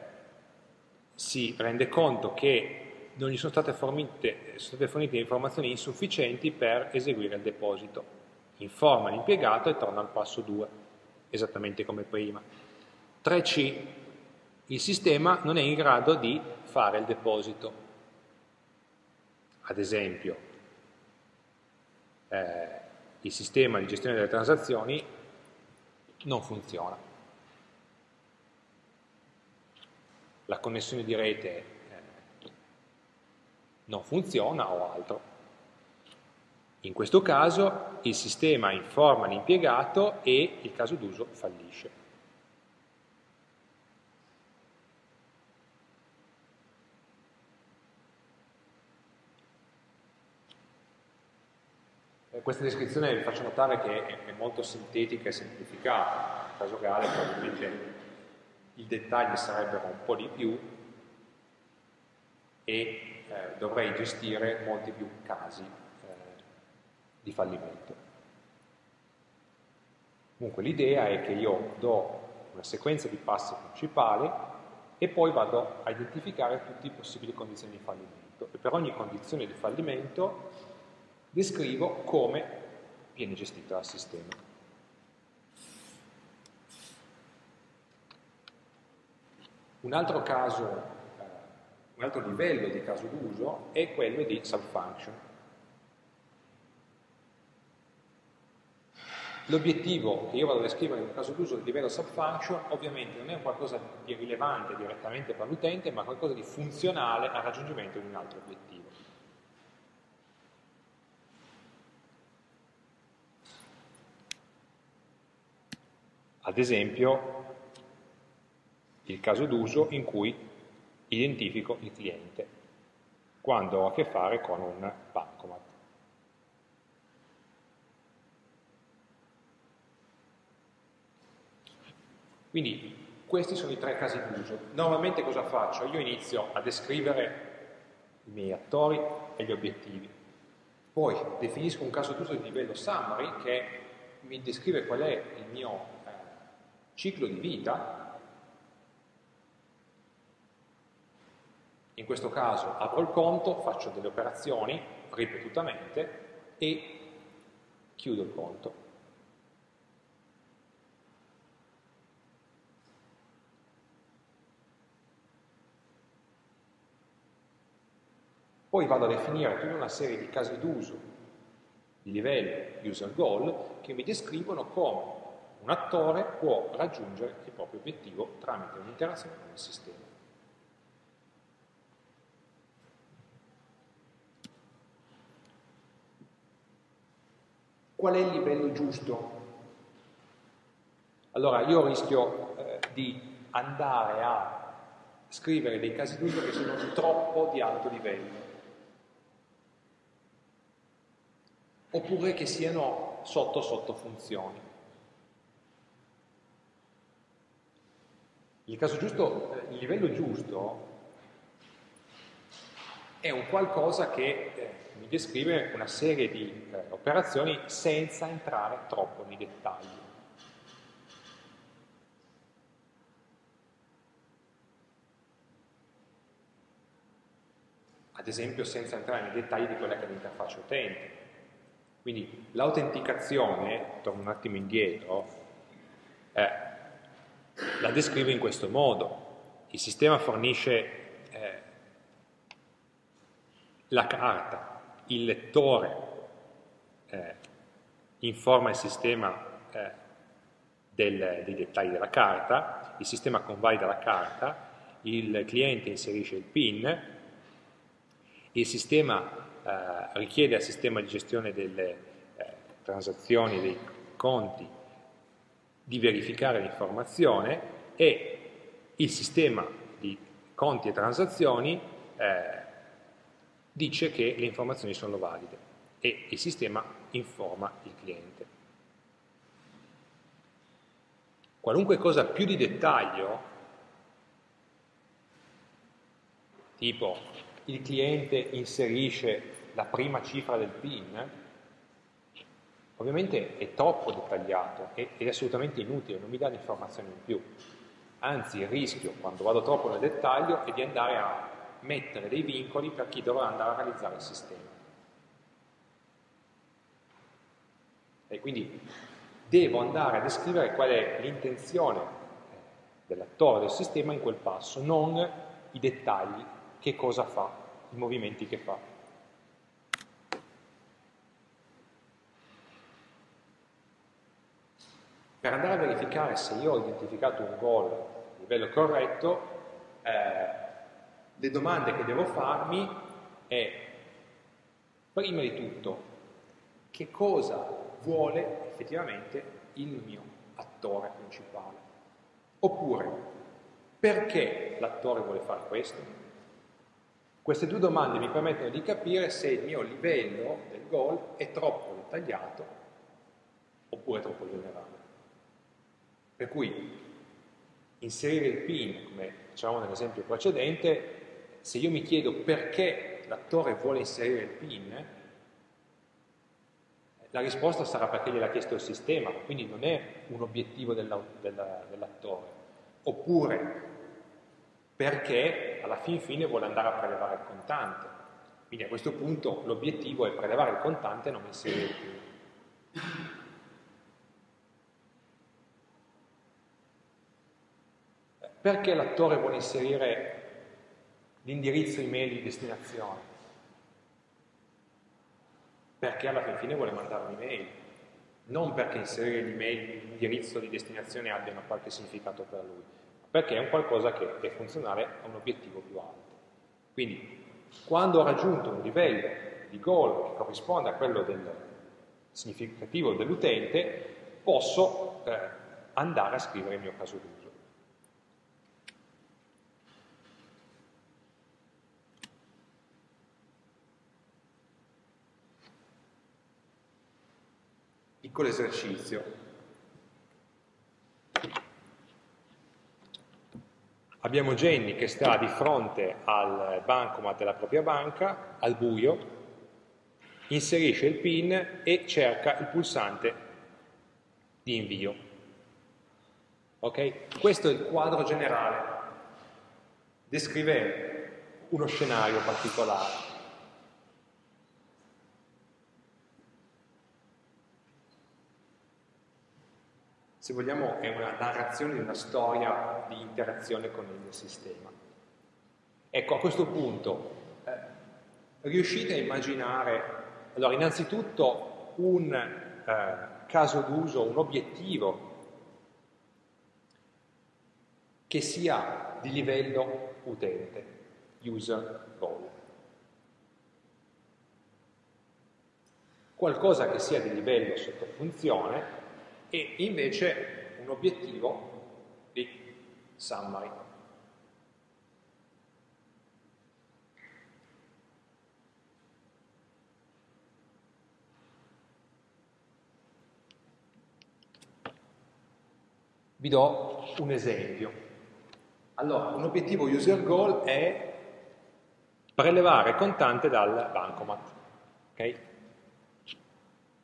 si rende conto che non gli sono state, fornite, sono state fornite informazioni insufficienti per eseguire il deposito informa l'impiegato e torna al passo 2, esattamente come prima. 3C, il sistema non è in grado di fare il deposito. Ad esempio, eh, il sistema di gestione delle transazioni non funziona. La connessione di rete eh, non funziona o altro. In questo caso il sistema informa l'impiegato e il caso d'uso fallisce. Eh, questa descrizione vi faccio notare che è molto sintetica e semplificata, nel caso reale probabilmente i dettagli sarebbero un po' di più e eh, dovrei gestire molti più casi di fallimento. Comunque l'idea è che io do una sequenza di passi principali e poi vado a identificare tutte le possibili condizioni di fallimento e per ogni condizione di fallimento descrivo come viene gestito dal sistema. Un altro caso, eh, un altro livello di caso d'uso è quello di subfunction. L'obiettivo che io vado a descrivere in un caso d'uso di livello subfunction ovviamente non è qualcosa di rilevante direttamente per l'utente, ma qualcosa di funzionale al raggiungimento di un altro obiettivo. Ad esempio, il caso d'uso in cui identifico il cliente, quando ho a che fare con un bancomat. Quindi questi sono i tre casi d'uso. Normalmente cosa faccio? Io inizio a descrivere i miei attori e gli obiettivi. Poi definisco un caso d'uso di livello summary che mi descrive qual è il mio eh, ciclo di vita. In questo caso apro il conto, faccio delle operazioni ripetutamente e chiudo il conto. Poi vado a definire tutta una serie di casi d'uso di livello user goal che mi descrivono come un attore può raggiungere il proprio obiettivo tramite un'interazione con il sistema. Qual è il livello giusto? Allora, io rischio eh, di andare a scrivere dei casi d'uso che sono troppo di alto livello. oppure che siano sotto sottofunzioni. Il caso giusto, il livello giusto è un qualcosa che eh, mi descrive una serie di eh, operazioni senza entrare troppo nei dettagli. Ad esempio senza entrare nei dettagli di quella che è l'interfaccia utente. Quindi l'autenticazione, torno un attimo indietro, eh, la descrivo in questo modo. Il sistema fornisce eh, la carta, il lettore eh, informa il sistema eh, del, dei dettagli della carta, il sistema convalida la carta, il cliente inserisce il PIN, il sistema eh, richiede al sistema di gestione delle eh, transazioni, dei conti, di verificare l'informazione e il sistema di conti e transazioni eh, dice che le informazioni sono valide e il sistema informa il cliente. Qualunque cosa più di dettaglio, tipo il cliente inserisce la prima cifra del PIN, ovviamente è troppo dettagliato ed è assolutamente inutile, non mi dà informazioni in più. Anzi, il rischio, quando vado troppo nel dettaglio, è di andare a mettere dei vincoli per chi dovrà andare a realizzare il sistema. E quindi devo andare a descrivere qual è l'intenzione dell'attore del sistema in quel passo, non i dettagli, che cosa fa, i movimenti che fa. Per andare a verificare se io ho identificato un goal a livello corretto, eh, le domande che devo farmi è, prima di tutto, che cosa vuole effettivamente il mio attore principale? Oppure, perché l'attore vuole fare questo? Queste due domande mi permettono di capire se il mio livello del goal è troppo dettagliato oppure troppo generale. Per cui inserire il pin, come facevamo nell'esempio precedente, se io mi chiedo perché l'attore vuole inserire il pin, la risposta sarà perché gliel'ha chiesto il sistema, quindi non è un obiettivo dell'attore. Oppure perché alla fin fine vuole andare a prelevare il contante. Quindi a questo punto l'obiettivo è prelevare il contante e non inserire il pin. Perché l'attore vuole inserire l'indirizzo email di destinazione? Perché alla fin fine vuole mandare un'email, non perché inserire l'email, l'indirizzo di destinazione abbiano qualche significato per lui, ma perché è un qualcosa che è funzionale a un obiettivo più alto. Quindi, quando ho raggiunto un livello di goal che corrisponde a quello del significativo dell'utente, posso eh, andare a scrivere il mio caso d'uso. Piccolo esercizio. Abbiamo Jenny che sta di fronte al bancomat della propria banca, al buio, inserisce il PIN e cerca il pulsante di invio. Ok? Questo è il quadro generale. Descrive uno scenario particolare. Se vogliamo, è una narrazione di una storia di interazione con il sistema. Ecco, a questo punto, eh, riuscite a immaginare, allora, innanzitutto un eh, caso d'uso, un obiettivo che sia di livello utente, user goal. Qualcosa che sia di livello sottofunzione e invece un obiettivo di summary. Vi do un esempio. Allora, un obiettivo user goal è prelevare contante dal bancomat. Ok?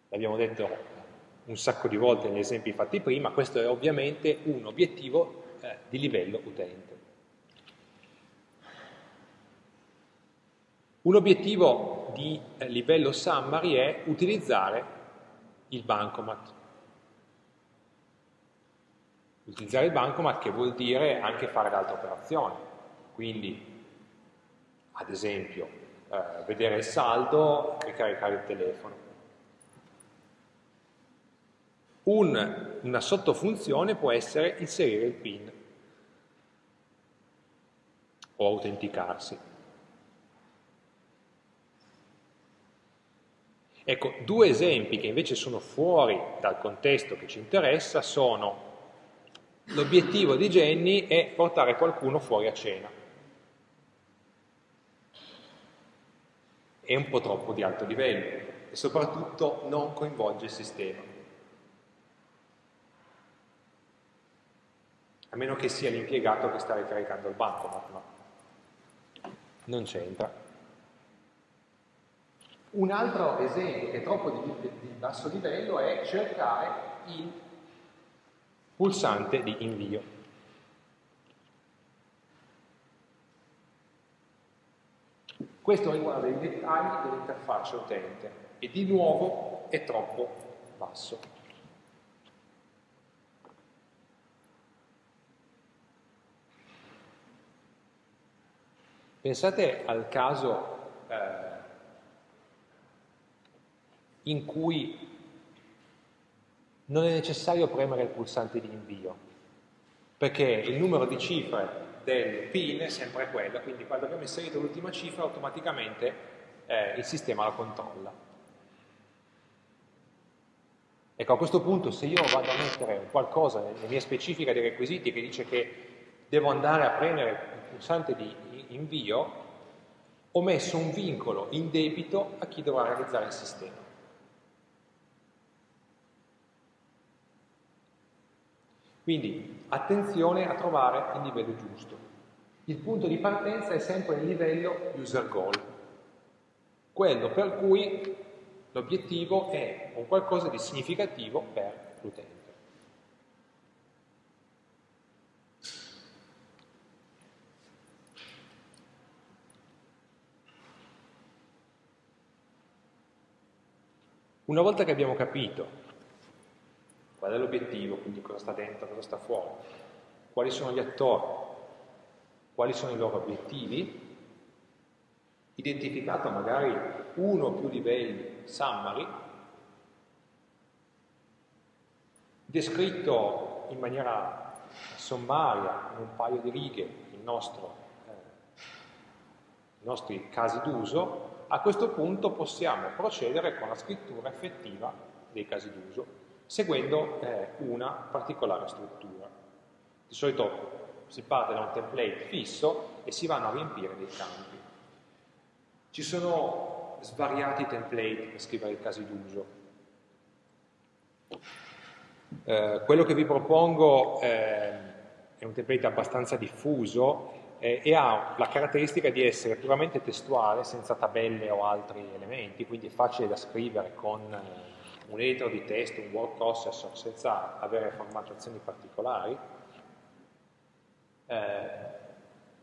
L'abbiamo detto un sacco di volte negli esempi fatti prima, questo è ovviamente un obiettivo eh, di livello utente. Un obiettivo di eh, livello summary è utilizzare il bancomat. Utilizzare il bancomat che vuol dire anche fare altre operazioni, quindi ad esempio eh, vedere il saldo e caricare il telefono. Un, una sottofunzione può essere inserire il PIN o autenticarsi. Ecco, due esempi che invece sono fuori dal contesto che ci interessa sono l'obiettivo di Jenny è portare qualcuno fuori a cena. È un po' troppo di alto livello e soprattutto non coinvolge il sistema. A meno che sia l'impiegato che sta ricaricando il bancomat, ma non c'entra. Un altro esempio che è troppo di, di basso livello è cercare il pulsante di invio. Questo riguarda i dettagli dell'interfaccia utente e di nuovo è troppo basso. Pensate al caso eh, in cui non è necessario premere il pulsante di invio, perché il numero di cifre del PIN è sempre quello, quindi quando abbiamo inserito l'ultima cifra automaticamente eh, il sistema la controlla. Ecco, a questo punto se io vado a mettere qualcosa nelle mie specifiche dei requisiti che dice che devo andare a premere il pulsante di invio, ho messo un vincolo in debito a chi dovrà realizzare il sistema. Quindi attenzione a trovare il livello giusto. Il punto di partenza è sempre il livello user goal, quello per cui l'obiettivo è un qualcosa di significativo per l'utente. Una volta che abbiamo capito qual è l'obiettivo, quindi cosa sta dentro, cosa sta fuori, quali sono gli attori, quali sono i loro obiettivi, identificato magari uno o più livelli summary, descritto in maniera sommaria, in un paio di righe, il nostro, eh, i nostri casi d'uso, a questo punto possiamo procedere con la scrittura effettiva dei casi d'uso seguendo eh, una particolare struttura. Di solito si parte da un template fisso e si vanno a riempire dei campi. Ci sono svariati template per scrivere i casi d'uso. Eh, quello che vi propongo eh, è un template abbastanza diffuso eh, e ha la caratteristica di essere puramente testuale, senza tabelle o altri elementi, quindi è facile da scrivere con eh, un editor di testo, un word processor senza avere formattazioni particolari eh,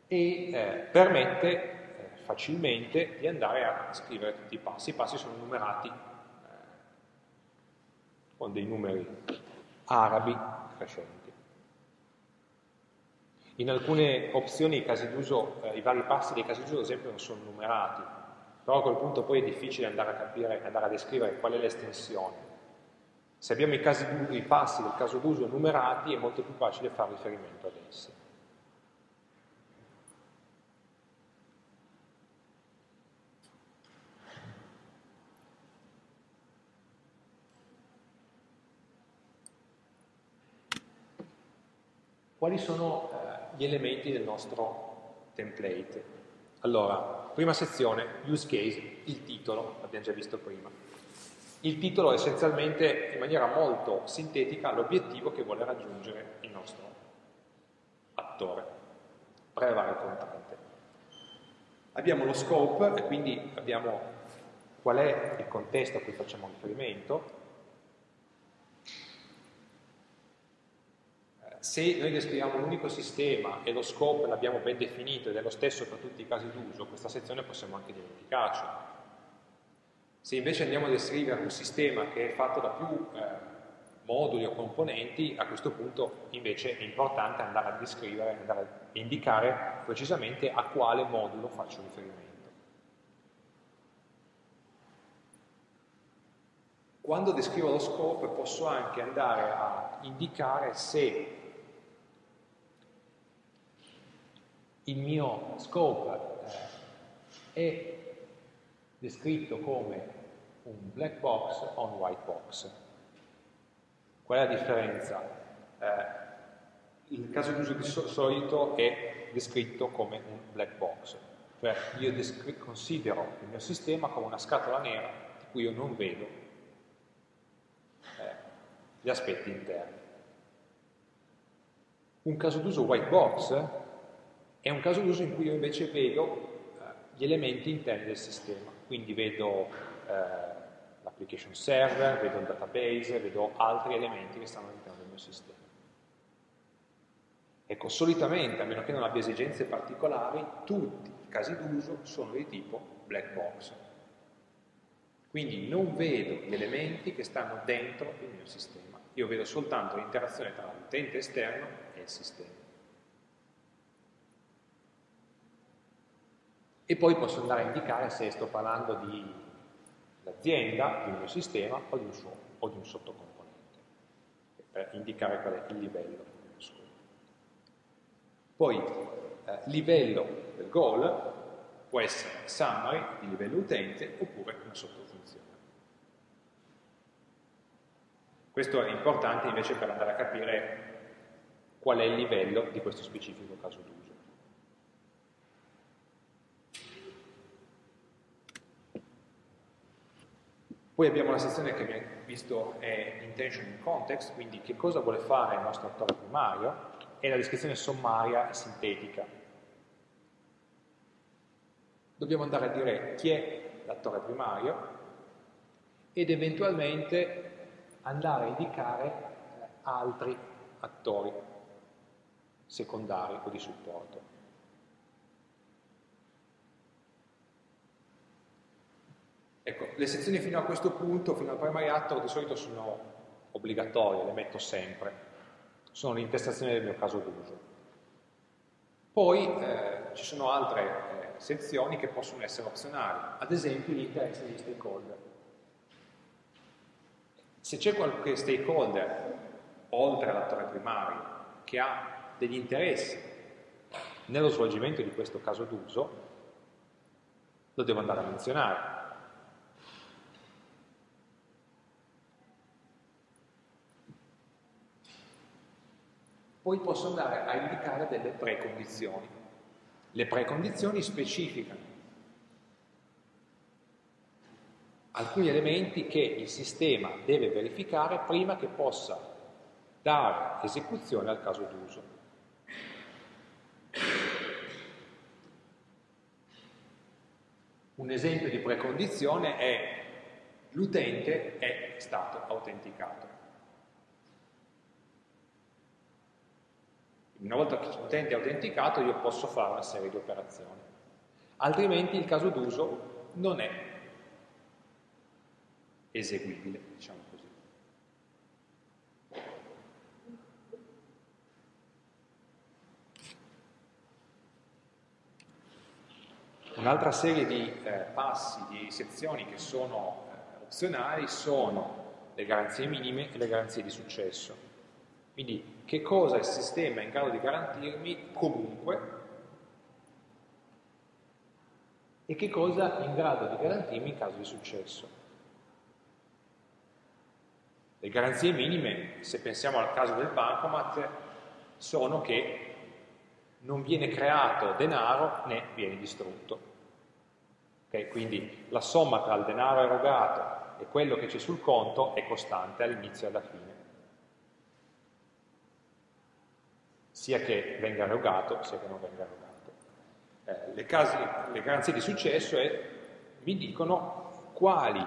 e eh, permette eh, facilmente di andare a scrivere tutti i passi. I passi sono numerati eh, con dei numeri arabi crescenti. In alcune opzioni i, d'uso, eh, i vari passi dei casi d'uso ad esempio non sono numerati, però a quel punto poi è difficile andare a capire, andare a descrivere qual è l'estensione. Se abbiamo i, casi, i passi del caso d'uso numerati è molto più facile fare riferimento ad essi. Quali sono eh, gli elementi del nostro template? Allora, Prima sezione, use case, il titolo, l'abbiamo già visto prima. Il titolo è essenzialmente, in maniera molto sintetica, l'obiettivo che vuole raggiungere il nostro attore, prelevare il contante. Abbiamo lo scope, e quindi abbiamo qual è il contesto a cui facciamo riferimento, Se noi descriviamo un unico sistema e lo scope l'abbiamo ben definito ed è lo stesso per tutti i casi d'uso, questa sezione possiamo anche dimenticarcela. Se invece andiamo a descrivere un sistema che è fatto da più eh, moduli o componenti, a questo punto invece è importante andare a descrivere, andare a indicare precisamente a quale modulo faccio riferimento. Quando descrivo lo scope posso anche andare a indicare se il mio scope eh, è descritto come un black box o un white box. Qual è la differenza? Eh, il caso di uso di solito è descritto come un black box, cioè io considero il mio sistema come una scatola nera di cui io non vedo eh, gli aspetti interni. Un caso d'uso white box è un caso d'uso in cui io invece vedo eh, gli elementi interni del sistema, quindi vedo eh, l'application server, vedo il database, vedo altri elementi che stanno all'interno del mio sistema. Ecco, solitamente, a meno che non abbia esigenze particolari, tutti i casi d'uso sono di tipo black box. Quindi non vedo gli elementi che stanno dentro il mio sistema, io vedo soltanto l'interazione tra l'utente esterno e il sistema. E poi posso andare a indicare se sto parlando di l'azienda, di un mio sistema o di un, suo, o di un sottocomponente, per indicare qual è il livello dello scopo. Poi, eh, livello del goal può essere summary di livello utente oppure una sottofunzione. Questo è importante invece per andare a capire qual è il livello di questo specifico caso d'uso. Poi abbiamo la sezione che abbiamo visto è intention in context, quindi che cosa vuole fare il nostro attore primario, e la descrizione sommaria e sintetica. Dobbiamo andare a dire chi è l'attore primario ed eventualmente andare a indicare eh, altri attori secondari o di supporto. Ecco, le sezioni fino a questo punto, fino al primary actor, di solito sono obbligatorie, le metto sempre. Sono l'intestazione del mio caso d'uso. Poi eh, ci sono altre eh, sezioni che possono essere opzionali, ad esempio gli interessi degli stakeholder. Se c'è qualche stakeholder, oltre all'attore primario, che ha degli interessi nello svolgimento di questo caso d'uso, lo devo andare a menzionare. Poi posso andare a indicare delle precondizioni. Le precondizioni specificano alcuni elementi che il sistema deve verificare prima che possa dare esecuzione al caso d'uso. Un esempio di precondizione è l'utente è stato autenticato. Una volta che l'utente è autenticato io posso fare una serie di operazioni, altrimenti il caso d'uso non è eseguibile, diciamo così. Un'altra serie di eh, passi, di sezioni che sono eh, opzionali sono le garanzie minime e le garanzie di successo. Quindi che cosa il sistema è in grado di garantirmi comunque e che cosa è in grado di garantirmi in caso di successo. Le garanzie minime, se pensiamo al caso del bancomat, sono che non viene creato denaro né viene distrutto. Okay? Quindi la somma tra il denaro erogato e quello che c'è sul conto è costante all'inizio e alla fine. Sia che venga erogato sia che non venga erogato. Eh, le, casi, le, garanzie di successo è, mi dicono quali,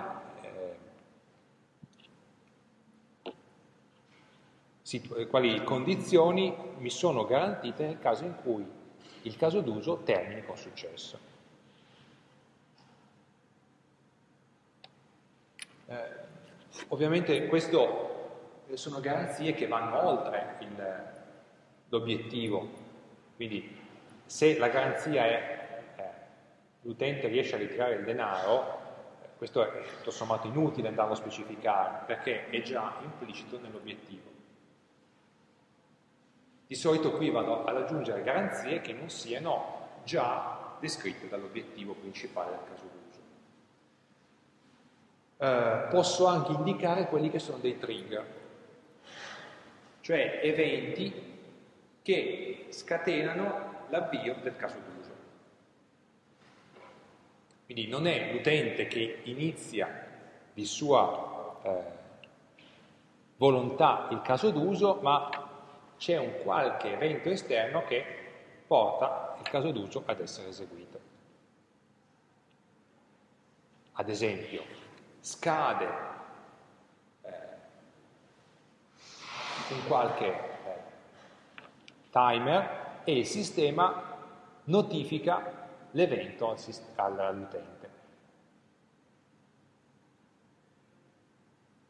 eh, quali condizioni mi sono garantite nel caso in cui il caso d'uso termini con successo. Eh, ovviamente queste sono garanzie che vanno oltre il, l'obiettivo. Quindi se la garanzia è eh, l'utente riesce a ritirare il denaro, questo è tutto sommato inutile andarlo a specificare perché è già implicito nell'obiettivo. Di solito qui vado ad aggiungere garanzie che non siano già descritte dall'obiettivo principale del caso d'uso. Eh, posso anche indicare quelli che sono dei trigger, cioè eventi che scatenano l'avvio del caso d'uso. Quindi non è l'utente che inizia di sua eh, volontà il caso d'uso, ma c'è un qualche evento esterno che porta il caso d'uso ad essere eseguito. Ad esempio, scade eh, un qualche timer e il sistema notifica l'evento all'utente.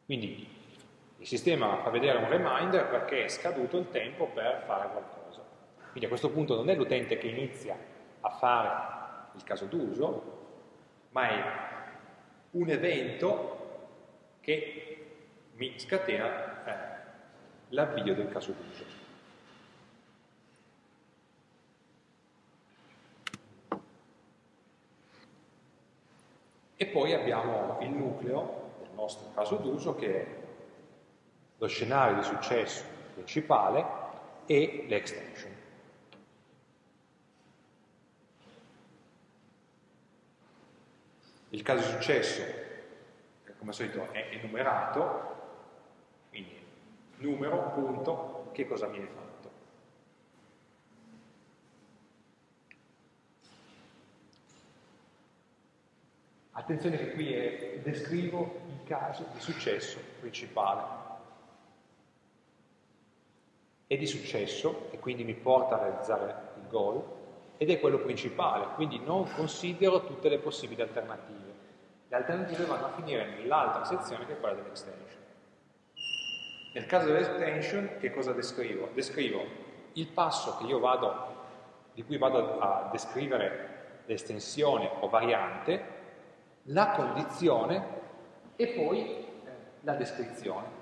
Quindi il sistema fa vedere un reminder perché è scaduto il tempo per fare qualcosa. Quindi a questo punto non è l'utente che inizia a fare il caso d'uso, ma è un evento che mi scatena eh, l'avvio del caso d'uso. E poi abbiamo il nucleo del nostro caso d'uso che è lo scenario di successo principale e l'extension. Il caso di successo, come al solito, è enumerato, quindi numero, punto, che cosa viene fatto. Attenzione che qui è, descrivo il caso di successo principale. È di successo e quindi mi porta a realizzare il goal ed è quello principale, quindi non considero tutte le possibili alternative. Le alternative vanno a finire nell'altra sezione che è quella dell'extension. Nel caso dell'extension che cosa descrivo? Descrivo il passo vado, di cui vado a descrivere l'estensione o variante la condizione e poi eh, la descrizione.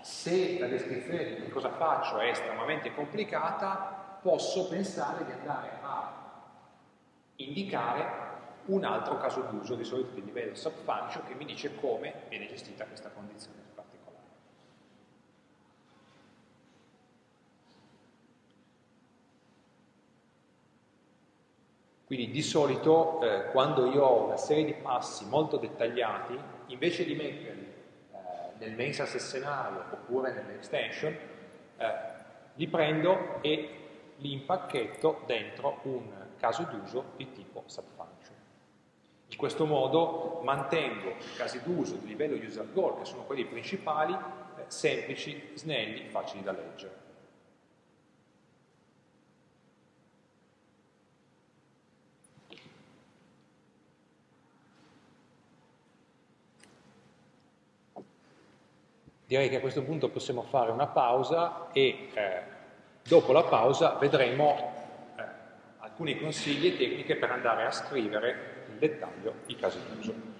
Se la descrizione di cosa faccio è estremamente complicata, posso pensare di andare a indicare un altro caso d'uso, di solito di livello subfunction, che mi dice come viene gestita questa condizione. Quindi di solito eh, quando io ho una serie di passi molto dettagliati, invece di metterli eh, nel main success scenario oppure nell'extension, eh, li prendo e li impacchetto dentro un caso d'uso di tipo subfunction. In questo modo mantengo i casi d'uso di livello user goal, che sono quelli principali, eh, semplici, snelli, facili da leggere. Direi che a questo punto possiamo fare una pausa e eh, dopo la pausa vedremo eh, alcuni consigli e tecniche per andare a scrivere in dettaglio i casi d'uso.